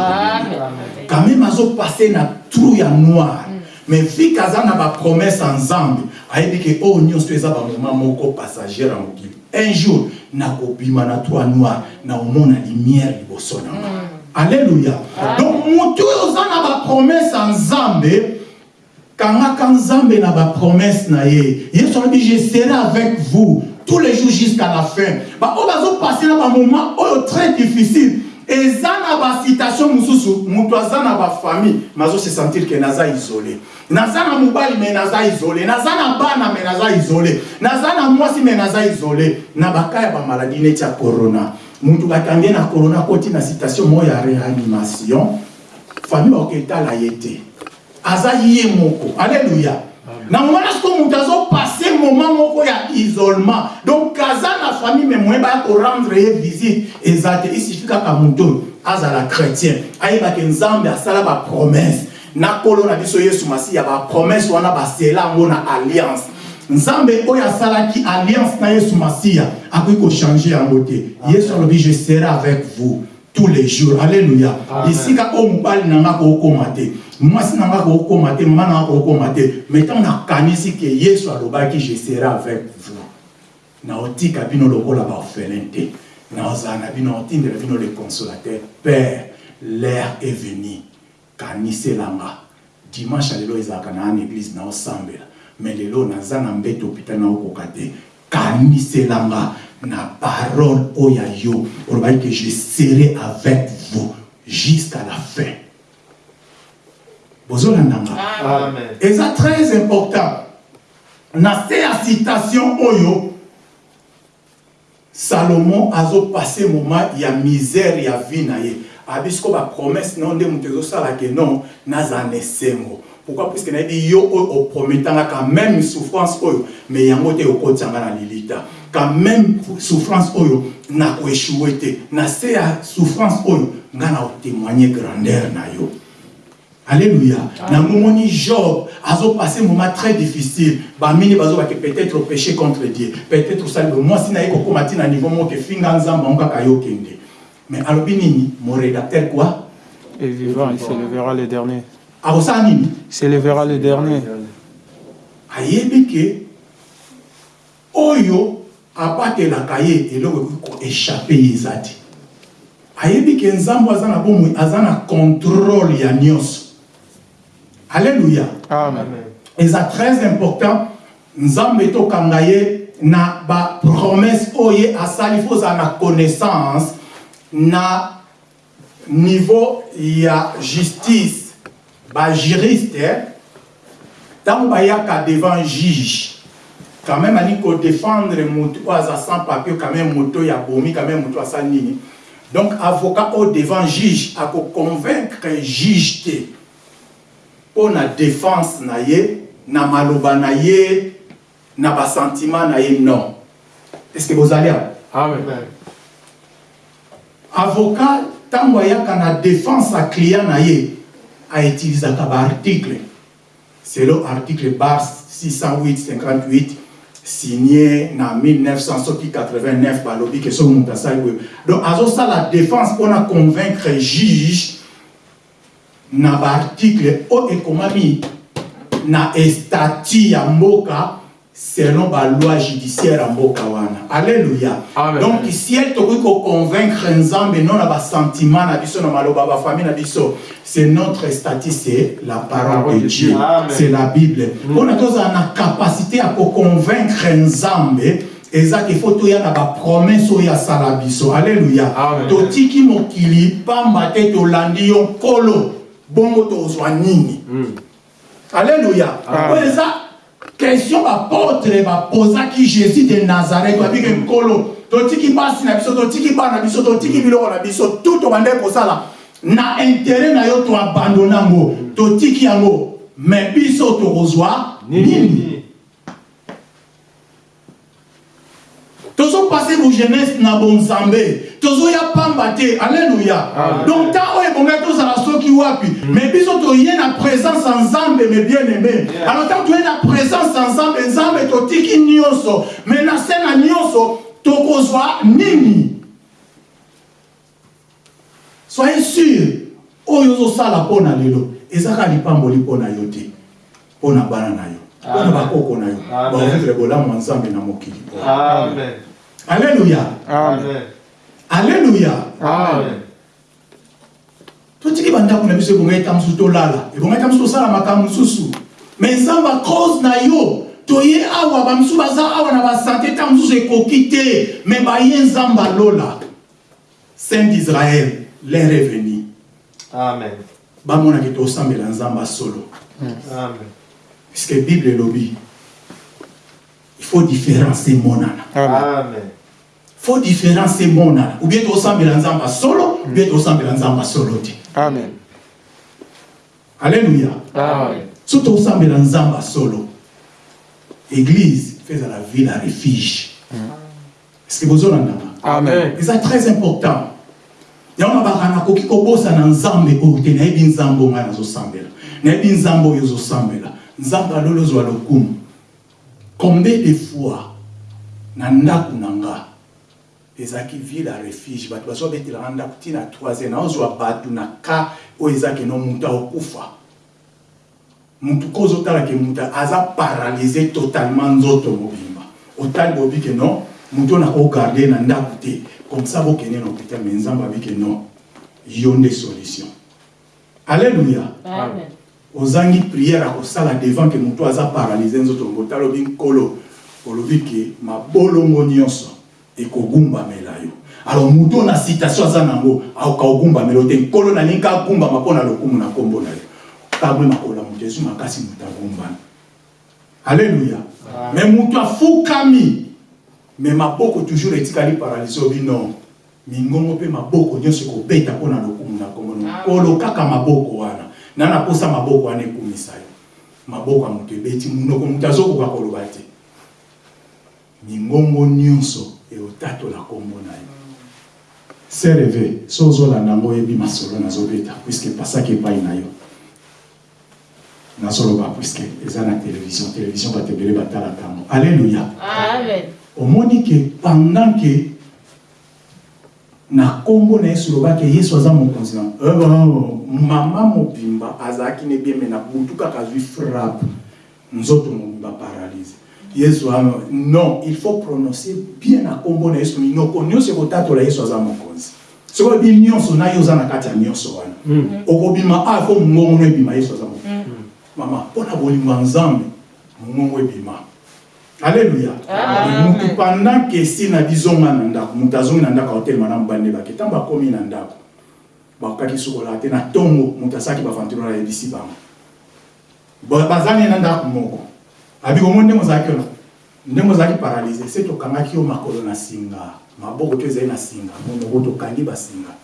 Speaker 2: quand même azopase na trou ya noir. Mais fike aza na bapromese ya nzambe ayebi ke oyo nyonso eza bamoma moko passagère ya mokili un jour nakobima na trou ya noir naomona lumière liboso na nga alleluya donc motu oyo oza na bapromese ya nzambe kangaka nzambe na bapromese na ye yesu alobi je serai avec vous tous les jours jusqu'à la fin. Baoyo bazopase na bamoment oyo très difficile. Eza na basitation mosusu moto aza na bafamille mazo se sentir ke naza isole naza na mobali me naza isole naza na me naza isole naza na mwasi me naza isole na baka ya bamaladi neti ya corona. Motu na corona koti na citation moko ya réanimation. Famille baketala ye te aza ye moko. Alleluya na moma na sikoyo moto azopase moma moko ya isolement. Donc aza na famille me moye baya korendre ye visite eza te isuffi kaka moto oyo azala chrétien ayebake nzambe asala bapromese na kolo na biso yesu masiya bapromese wana basela yango na alliance. Nzambe oyo asalaki alliance na yesu masiya akoki kochange yango te yesu alobi je serai avec vous tous les jours. Esika oyo mobali te mwasi na nga kookóma te mama na nga nakanisi ke yesu alobaki je serai avec vous. Père l'air est venu. Dimanche église naosambela mbeto hôpital naokoka te. Kaniselanga na parole je serai avec vous jusqu'à la fin bozolandanga
Speaker 6: Amen.
Speaker 2: eza très important. Na se ya citation oyo salomo azopase moment ya misère ya vie na ye. Abi siko bapromese nao nde moto ezosala ke non nazala na esengo pourquoi? Puiske nayebi yo oyo oprometanga quand même souffrance oyo mais yango te okotianga na lilita. Quand même souffrance oyo nakoeshue te. Na se ya souffrance oyo na otémoigne grandeur na yo Alléluia. Na momoni Job, azo passé un moment très difficile. Ba mini bazo ba peut-être péché contre Dieu. Peut-être ça le moi si na eko komati na niveau mo ke finga nzamba onka kayo kende. Mais alobi nini mon rédacteur quoi?
Speaker 5: Et vivant, il s'élèvera le dernier.
Speaker 2: Akosa nini?
Speaker 5: Il s'élèvera le dernier.
Speaker 2: ayebi ke oyo abatelaka ye eloko ekoki koéchappe ye eza te ayebi ke nzambe aza na bomoi aza na contrôle ya nyonso alleluya
Speaker 5: Amen.
Speaker 2: Eza très important nzambe tokanga ye na bapromese oyo ye asali fo ozala na connaissance na niveau ya justice. Bajuriste ntango bayaka devant juge quand même alingi kodéfendre moto oyo aza sans papier quand même moto ya bomi quand même moto asali nini donc avocat au devant juge akoconvaincre juge te mpo na défense na ye na maloba na ye na basentiment na ye non. Est ce que bozali
Speaker 6: Amen.
Speaker 2: avocat ntango ayaka na défense ya client na ye autilisaka baarticle selo article bar 608 58 signé na 1900 soki 89 balobi ke soki moto asali boye donc azosala défense mpona convaincre juge na baarticle oyo ekomami na estati ya mboka selon baloi judiciaire ya mboka wana. Alleluya
Speaker 6: Amen.
Speaker 2: donc siel tokoki koconvaincre nzambe non na basentiment na biso maloba ya bafamille na biso c'est notre statut c'est la parole de dieu. C'est la bible. Mpona tozala na capacité ya koconvaincre nzambe ezaki fo toya na bapromese oyo asala biso. Alleluya totiki mokili pamba te tolandi yo nkolo bongo tozwa nini? Alléluia. oyo eza question bapotre bapozaki jésus de nazareth. Babike nkolo totiki basi na biso totiki bana na biso totiki biloko na biso tu tobande kosala na intere na yo toabandona yango. Totiki yango. Me biso tokozwa nini? Tozopase bojeunesse na bonzambe tozoya pamba te. Alleluya donc ntan oyo ebongai tozala soki wapi. Mais biso toye na présence ya nzambe me bien aimé alors ntango toye na présence ya nzambe nzambe totiki nyonso mais na se na nyonso tokozwa nini? Soyez sûr oyo ozosala mpo na lelo. Ezaka lipamboli mpo na yo te. Mpo na bana na yo. Mpo na bakoko na yo.
Speaker 6: Amen.
Speaker 2: bavivre bolamu ya nzambe na mokili. Oyo
Speaker 6: Amen.
Speaker 2: alleluya
Speaker 6: Amen.
Speaker 2: alleluya
Speaker 6: Amen.
Speaker 2: totiki bandako na biso ebongai ta mosusu tolala ebongai ta mosusu tosala makambo mosusu me nzambe cause na yo toye awa bamisusu baza awa na basante ta mosusu ekoki te me baye nzambe alola saint d'israël leur reveni
Speaker 6: Amen.
Speaker 2: bamonaki tosambela nzambe solo
Speaker 6: Amen.
Speaker 2: puisque bible elobi il faut différence emonana
Speaker 6: Amen.
Speaker 2: Faut différence emonana ou bien tosambela nzambe solo ou bien tosambela nzambe solo te
Speaker 5: Amen.
Speaker 2: alléluia.
Speaker 6: Amen.
Speaker 2: so tosambela nzambe solo église la ville à refuge. Est-ce que bozolanda
Speaker 5: Amen?
Speaker 2: eza très important. Yango nabaka nakoki kobosana nzambe oyo te nayebi nzambe oyo ngai nazosambela nayebi nzambe oyo ozosambela nzambe alolo ozwa lokumu combien de fois na ndako na nga ezalaki ville ya refuge. Bato bazobetelanga ndako ntina 3 naozwa bato na ka oyo ezaki no moto akokufa. Mutu ko ozotala ke mutu aza paralyse totalement nzoto mobimba. Otali bobi ke non oyo nakogarde na ndako te. Comme ça bokende na hôpital me nzambe abi ke non yo nde solution. Alleluya
Speaker 4: Amen.
Speaker 2: ozangi priere ya kosala devant ke motu aza paralyse nzoto. Mbo talobi nkolo olobi ke mabolongo nyonso ekogumbamela yo. Alors motu oyo na citation aza nango akoka kogumbamela yo te. Nkolo nalingi agumbama mpo na lokumu na nkombo na yo? Kamwe makola moto ezwi makasi moto agumbana alleluya me moto afukami. Me maboko toujours etikali paralyse obi non. Mingongo mpe maboko nyonso ekobeta mpo na lokumu na nkombo nkolo kaka maboko wana na naposa maboko wana ekumisa yo. Maboko ya moto ebeti munoko moto azokoka koloba te. Mingongo nyonso eotatola nkombo na yo sereve so ozolanda yango oyebi masolo nazobeta puiske epasaki epai na yo. Nazoloba puiske eza na télévision. Télévision bato ebele batalaka yango alleluya omoni ke pendant ke na nkombo na yesu lobaki yesu aza mokonzi na Eh, mama mobimba azalaki ne bien me na butu kaka azwi frappe. Nzoto mobimba paralyse yesu a- non il faut prononcer bien na nkombo na yesu minoko nyonso ekotatola yesu aza mokonzi. Soki oyebi nyonso na ye oza na kati ya nyonso wana? Okobima a fo mongongo no ebima yesu aza mokonzi. Mama mpo na bolingo ya nzambe mongongo ebima alleluya mutu pendant ke esi na bizonga na ndako moto azongi na ndako aotelema na mobali bake ntango akomi na ndako bakokaki sukolaka te na ntongo moto asalaki bavanturo na yebisi bango. Ba- bazali na ndako moko abi komoni ndenge ozalaki wana ndenge ozalaki paralyse? Se tokangaki yo makolo na singa? Maboko to ezali na singa. Monoko tokangi basinga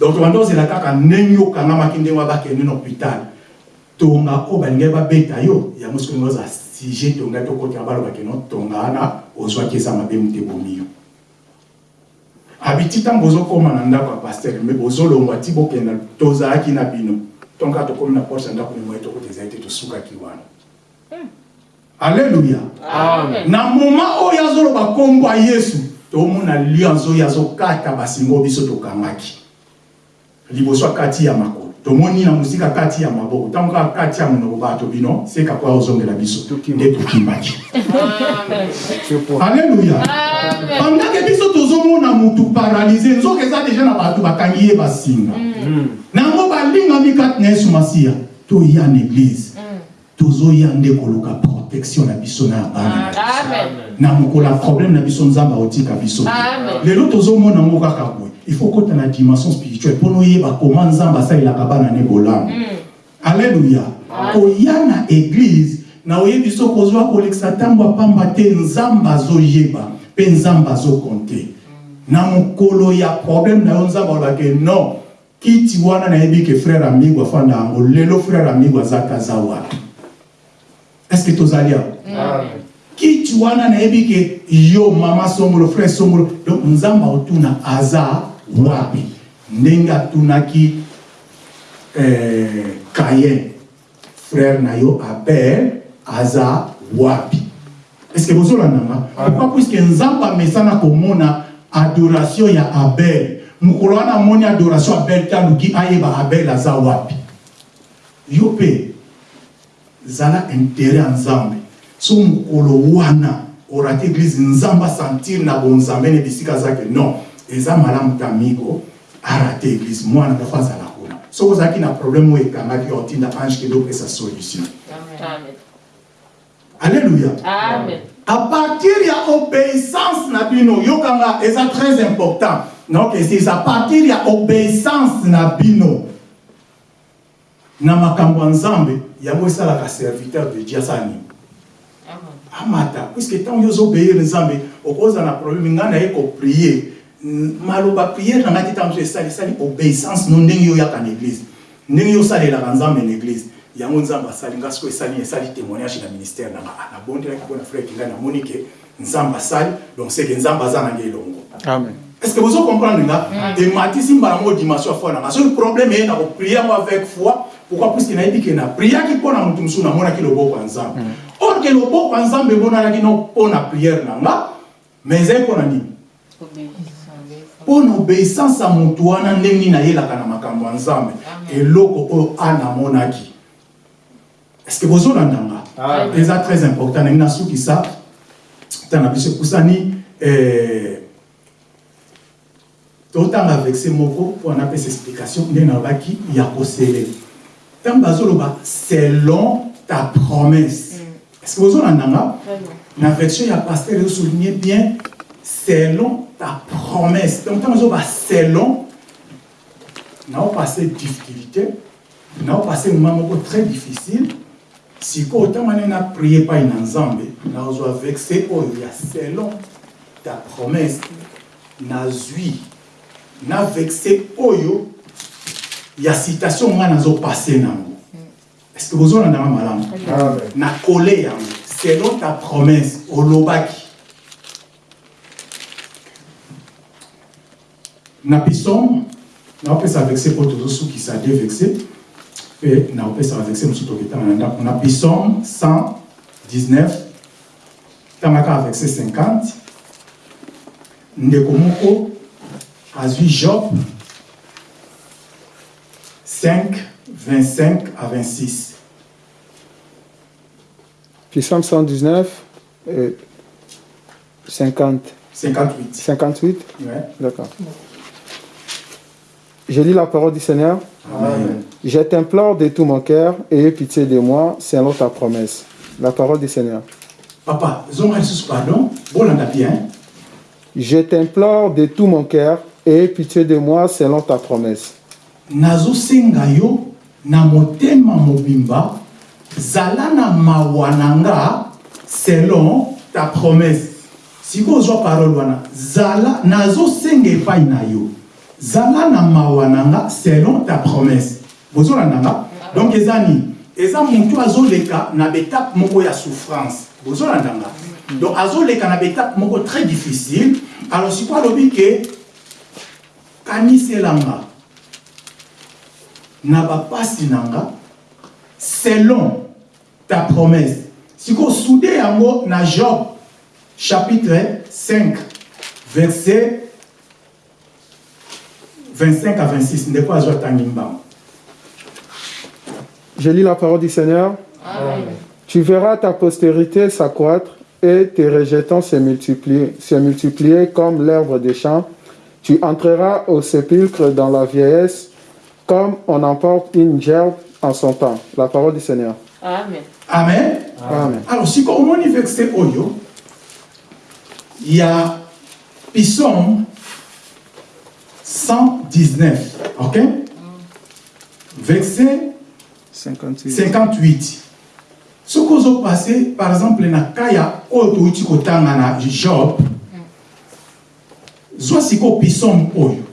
Speaker 2: donc tobanda ozela kaka ndenge okangamaki ndenge wabakende na hôpital tonga oyo balingaki babeta yo yango soki oza sujet tonga tokotela balobaki no tonga wana ozwaki eza mabe mote bomi yo. Abiti ntango ozokóma na ndako ya paster me bozolongwa ti bokenda tozalaki na bino. Tonka tokómi na porte ya ndako mimoye tokota ezali te tosukaki wana alleluya na moma oyo azoloba nkombo ya yesu tomona alliance oyo azokata basingo biso tokangaki liboso akati ya makolo. Tomoni na mosika kati ya maboko. Ntango kaka kati ya monoko bato bino seka kwa ozongela biso. Nde tokimaki alleluya pendake biso tozomona mutu paralyse nzoka eza deja na bato bakangi ye basinga. Nango balingami kati na yesu masiya toya na eglize tozoya nde koluka protection na biso na ya bana na biso.
Speaker 4: Amen.
Speaker 2: na mokolo ya problème na biso nzambe aotika biso. Lelo tozomona yango kaka boye. Il faut kota na dimension spirituelle mpona oyeba koma nzambe asalelaka bana ne bolamu alleluya koya na eglize na oyebi so kozwa kolekisa ntango apamba te nzambe azoyeba mpe nzambe azokonte. Na mokolo ya problème na yo nzambe alobake non. Kiti wana nayebi ke frère amigo afanda yango lelo frère amigo aza te aza wapi estce tozali awa? Kiti wana nayebi ke yo mama songolo frère songolo donc nzambe aotuna aza wapi? Ndenge atunaki eh, kayen frère na yo abel aza wapi? Estce bozolandanga pourquoi? Puiske nzambe amesana komona adoration ya abel. Mokolo wana amoni adoration abel te aluki ayeba abel aza wapi? Yo mpe zala intere ya nzambe so mokolo wana orate eglize nzambe asentir na bonzambe na bisika azaki non eza malamu tamiko arate eglize mwana dafa azala kuna. Soki ozalaki na problème oyo ekangaki otinda ange kende opesa solution.
Speaker 4: Amen.
Speaker 2: alleluya
Speaker 4: Amen.
Speaker 2: à partir ya obéissance na bino yokanga eza très important. Naokesisa à partir ya obéissance na bino na makambo ya nzambe yango esalaka serviteur de dieu asala nini amata puiske ntango yo ozobeyire nzambe okozala na problème ngai naye koprie maloba priere na ngai te ntango mosusu esali esali obéissance no ndenge yo oyaka na église. Ndenge yo osalelaka nzambe na église. Yango nzambe asali ngai sikoyo esali esali témoignage na ministère na nga nabondelaki mpona frère kingai namoni ke nzambe asali donc seke nzambe aza nange elongo
Speaker 5: Amen.
Speaker 2: est ce que bozo comprendre nga ematisi mbala moko dimension foi nanga soki problème eye na koprie yango avec foi pourquoi puiske nayebi ke na priaki mpo na motu mosusu namonaki loboko ya nzambe. Or ke loboko ya nzambe emonanaki no mpo na priere na nga mais ezali mpo na nini? Mpo na obéissance ya motu wana ndenge nini ayelaka na makambo ya nzambe. Eloko oyo ana amonaki. Est ce que bozolanda nga? Eza très important ndenge nasukisa ntango na biso ekusani eh, totanga vexe moko mpo explication ndenge nalobaki ya kosele ntango bazoloba selon ta promesse. Est ce que bozolanda nga na version ya paster ezosouligne bien selon ta promesse. Donc ntango ezoba selon naopase difficulté naopase moment moko très difficile sikoyo ntango ane na prie epai na nzambe nazwa vexe oyo ya selon ta promesse. Nazwi na vexe oyo ya citation ngai nazopase nango. Est ce que bozolandanga malamu? Na kole yango selon ta promesse olobaki. Na pisome naopesa vexe mpo tozosukisa de vexe mpe naopesaka vexe mosusu toketanga na ndako. Na pisome 119 tanga kaka vexe 50 ndeko moko azwi job 5 25 à 26
Speaker 5: Psalm 119, euh, 50,
Speaker 2: 58
Speaker 5: 58.
Speaker 2: ouais.
Speaker 5: D'accord. Je lis la parole du Seigneur.
Speaker 2: Amen.
Speaker 5: Je t'implore de tout mon cœur et aie pitié de moi selon ta promesse. La parole du Seigneur.
Speaker 2: papa pardon bolanda bien
Speaker 5: Je t'implore de tout mon cœur et aie pitié de moi selon ta promesse.
Speaker 2: Nazosenga yo na motema mobimba zala na mawa na nga selon ta promesse. Sikoyo ozwa parole wana zala nazosenga epai na yo. Zala na mawa na nga selon ta promesse. Bozolanda nga? Donc eza nini eza motu azoleka na betape moko ya souffrance. Bozolanda nga? Donc azoleka na betape moko très difficile. Alors sikoyo alobi ke kaniselanga na bapasi na nga selon ta promesse sikoyo sude yango na job chapitre 5 verset 25 à 26 ndeko azwa tangi mbango
Speaker 5: Je lis la parole du Seigneur.
Speaker 4: Amen.
Speaker 5: Tu verras ta postérité s'accroître et tes rejetons se multiplier, se multiplier comme l'herbe des champs. Tu entreras au sépulcre dans la vieillesse comme on emporte une gerbe en son temps. La parole du Seigneur.
Speaker 4: Amen.
Speaker 2: amen
Speaker 5: Amen.
Speaker 2: alors sikoyo omoni verset oyo ya psaume 119 ok? Verset
Speaker 5: 58.
Speaker 2: 58 soki ozopase par exemple na kaya oyo touti kotanga na job zwa sikoyo psaume oyo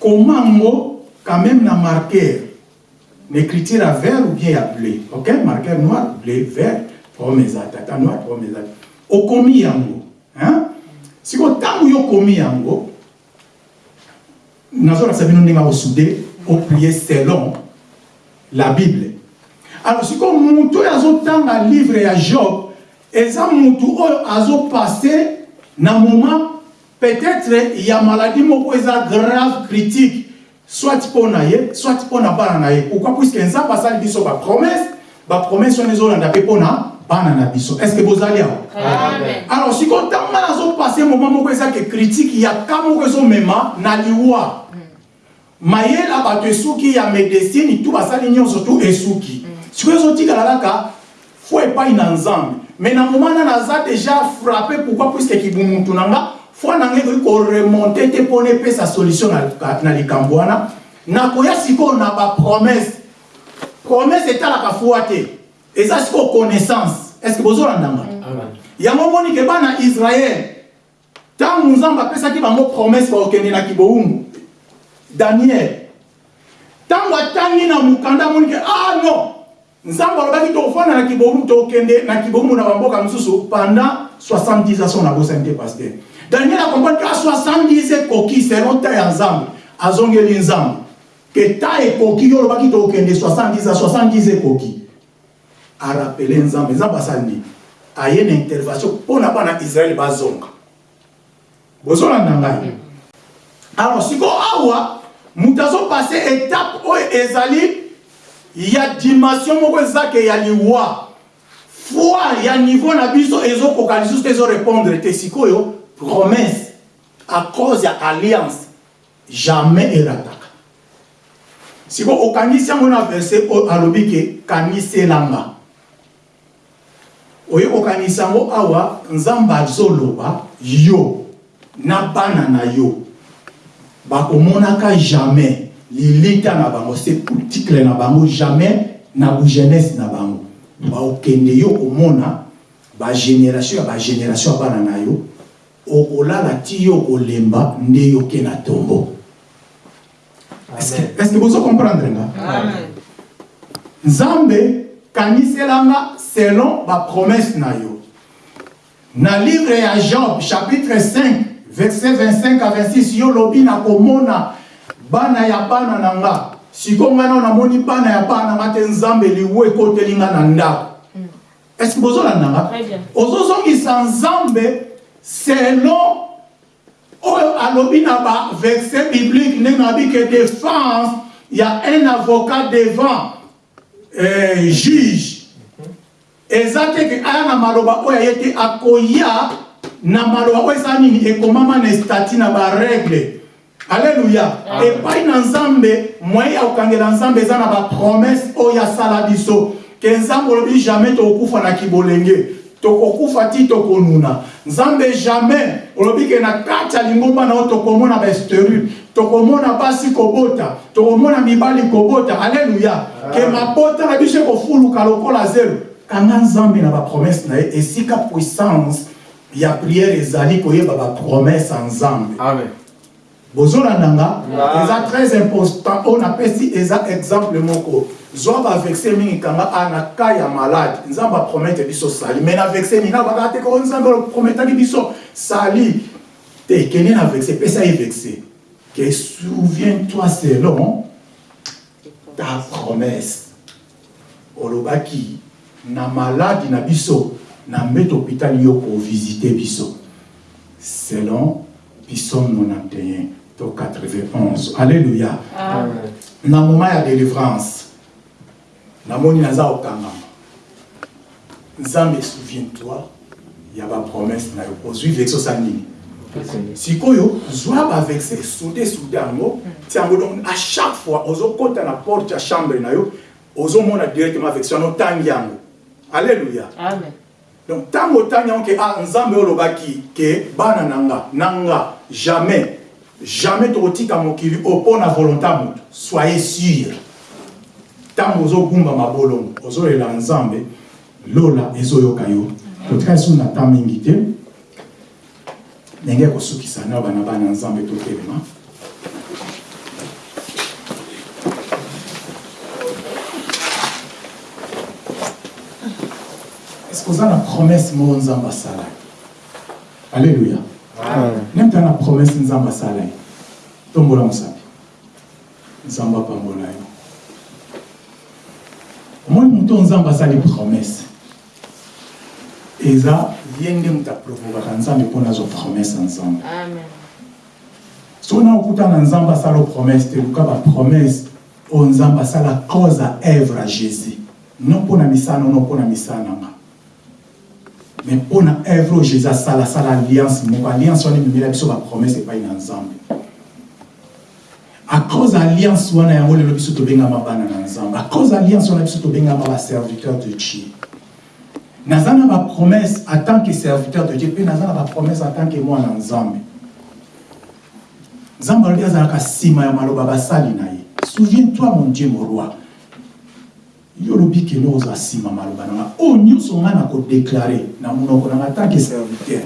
Speaker 2: komango quand même na marqueur na écriture ya vert ou bien ya bleu. Ok? Marqueur noir bleu vert pome eza tata noir pome eza okomi yango hein? sikoyo ntango yo okomi yango nazolakisa bino ndenge akosude oprie selon la bible. Alors sikoyo motu oyo azotanga livre ya job eza motu oyo azopase na moment peut-être ya maladie moko eza grave critique soit mpo na ye soit mpo na bana na ye pourquoi? Puiske nzambe asali biso bapromese bapromese wana ezolanda mpe mpo na bana na biso est ce que bozali awa
Speaker 4: Amen.
Speaker 2: alors sikoyo ntango nga nazopase moment moko eza ke critique ya ka moko ezomema na liwa mayele bato esuki ya médecine tu basali nyonso tu esuki sikoyo ezotikala kaka fo epai na nzambe mais na moment na naza déjà frappé pourquoi? Puiske kibumutu na nga foi na ngai ekoki koremonte te mpona epesa solution na- na likambo wana. Nakoya sikoyo na bapromese promese. Etalaka foi te. Eza sikoyo connaissance est ce que bozolandanga yango moni ke bana israele ntango nzambe apesaki bango promese bakokende na kibowumbu daniel ntango atangi na mokanda amoni ke ah non! Nzambe alobaki tokofanda na kibowumbu tokende na kibowumbu na bamboka mosusu pendant 70 ans so nabosani te paster daniel ke a 70 ekoki selon ta ya nzambe azongeli nzambe ke ta ekoki yo olobaki tokende 70 ans 70 ekoki arapele nzambe nzambe asali nini aye na intervention mpo na bana israele bazonga bozolanda ngai alors sikoyo awa moto étape oyo ezali ya dimension moko ezake ya liwa. Foi ya niveau na biso ezokoka lisusu te ezorépondre te promesse. À cause ya alliance jamais erataka sikoyo okangisi yango na verset oyo alobi ke kangiselanga oyo kokanisa yango awa azoloba yo na bana na yo. Bakomonaka jamais. Lilita na bango sepultikle na bango jamais na bujeunesse na bango. Baokende yo komona bagénération ya bagénération ya bana na yo okolala ti yo kolemba nde yo ke na tombo est-ce que- est-ce que bozo comprendre nga
Speaker 4: Amen.
Speaker 2: nzambe kangiselanga selon bapromese na yo. Na livre ya job chapitre 5 verset 25 à 26 yo lobi nakomona bana ya bana na nga. Siko ngai nao namoni bana ya bana nga te nzambe liwu ekoteli nga na ndako. Est ce que bozolanda nga?
Speaker 4: Très bien.
Speaker 2: ozozongisa nzambe selon oyo alobi na baverset biblique ndenge nabi ke défense ya un avocat devant euh, juge. Eza te ke aya na maloba oyo aye te akoya na maloba oyo eza nini ekomama na estati na baregle alleluya epai na nzambe moyen ya kokangela nzambe eza na bapromese oyo asala biso ke nzambe olobi jamais tokokufa na kibolenge tokokufa ti tokonuna. Nzambe jamais olobi ke na kati ya lingomba na yo tokomona basterile tokomona basi kobota tokomona mibali kobota. Alleluya ke mabota na biso ekofuluka lokola zelo kanga nzambe na bapromese na ye esika puissance ya priere ezali koyeba bapromese ya nzambe
Speaker 6: Amen.
Speaker 2: bozolanda nga eza très important. Oyo napesi eza exemple moko zwa bavexe mingi kanga a na ka ya malade. Nzambe apromete biso sali. Mais na vexe nini abaka te ko nzambe aprometaki biso. Sali te kende na vexe pesa ye vexe. Que souviens-toi selon ta promesse. Olobaki na maladi na biso na mbeto hôpital yo kovisite biso. Selon psaume 91 to 91 alléluia na moment ya délivrance namoni naza kokangama nzambe souviens-toi ya bapromese na yo. Ozwi vexe osala nini sikoyo zwa bavexe sude sude yango ti yango donc à chaque fois ozokɔta na porte ya chambre na yo ozomona directement vexe wana otangi yango. Alléluia.
Speaker 4: Amen.
Speaker 2: donc ntango otangi yango ke ah nzambe olobaki ke bana na nga na nga jamais jamais tokotika mokili opo na volonté ya moto. Soyez sûr ntango ozogumba mabolongo ozolela nzambe lola ezoyoka yo. Totika esu na ta mingi te. Ndenge kosukisa na bana bana nzambe totelema que oza na promesse moko nzambe asala ye alleluya neme ta na promesse nzambe asala ye tombola mosapi nzambe apambola yo oyo nzambe asali promesse. Eza ye nde moto aprovokaka nzambe mpo nazwa promesse ya nzambe soki na okuta na nzambe asala o promesse te luka bapromesse oyo nzambe asala cause à œuvre à jésus. Non mpo na misala no mpo na misala na nga mais mpo na œuvre oyo jésus asala asala alliance moko alliance wana ememela biso bapromesse epai na nzambe à cause alliance wana yango lelo biso tobengama bana na nzambe à cause alliance wana biso tobengama baserviteur de dieu. Naza na bapromesse en tant que serviteur de dieu mpe naza na bapromesse en tant que mwana nzambe nzambe alobi azalaka nsima ya maloba basali na ye. Souviens-toi mon dieu mon roi. Yo olobi kende ozwa nsima maloba na nga. Oyo nyonso ngai na kodeklare na monoko na nga tanke serviteur.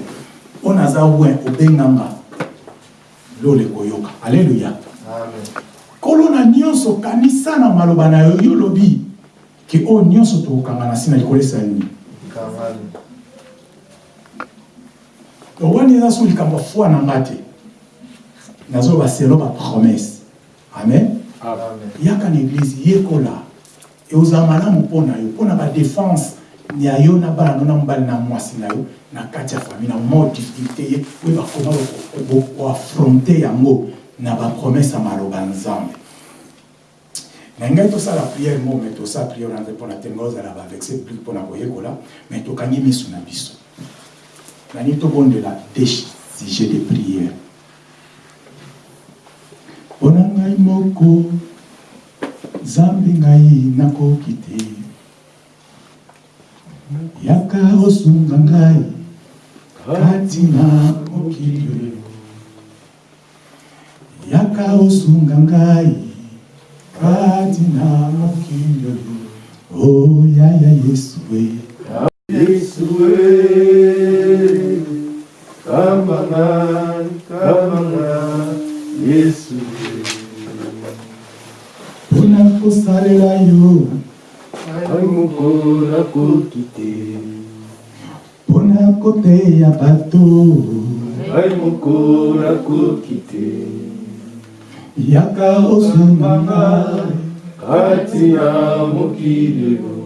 Speaker 2: Mpo naza win obenganga lolo ekoyoka alleluya. Kolo na nyonso kanisa na maloba na yo yo olobi ke oyo nyonso tokokanga na nsina likolesa nini
Speaker 6: Amen.
Speaker 2: to wani eza so likambo foi na nga te. Nazoba selo bapromese amen.
Speaker 6: Amen.
Speaker 2: yaka na eglize yekola eozala malamu mpo na yo mpo na badefense ya yo na bana no na mobali na mwasi na yo na kati ya famille na mo difficulté ye oyo bakoma koafronte yango na bapromese ya maloba nzambe. Na ngai tosala priere mo me tosala priere wana te mpo na tenga ozala bavexe publike mpo na koyekola me tokangi miso na biso. Nani tobondela de sujet de priere mpo na ngai moko nzambe ngai nakoki te. Yaka osunga ngai kati na mokili yakaosunga ngai. Kati na makinyo oyaya oh, yesu we.
Speaker 6: Yesu we. Kambanga kambanga yesu we.
Speaker 2: Mpona kosalela yo.
Speaker 6: Ngai moko nakoki te.
Speaker 2: Mpona koteya bato.
Speaker 6: Ngai moko nakoki te.
Speaker 2: Yaka osunga ngai
Speaker 6: Kati ya mokili oyo,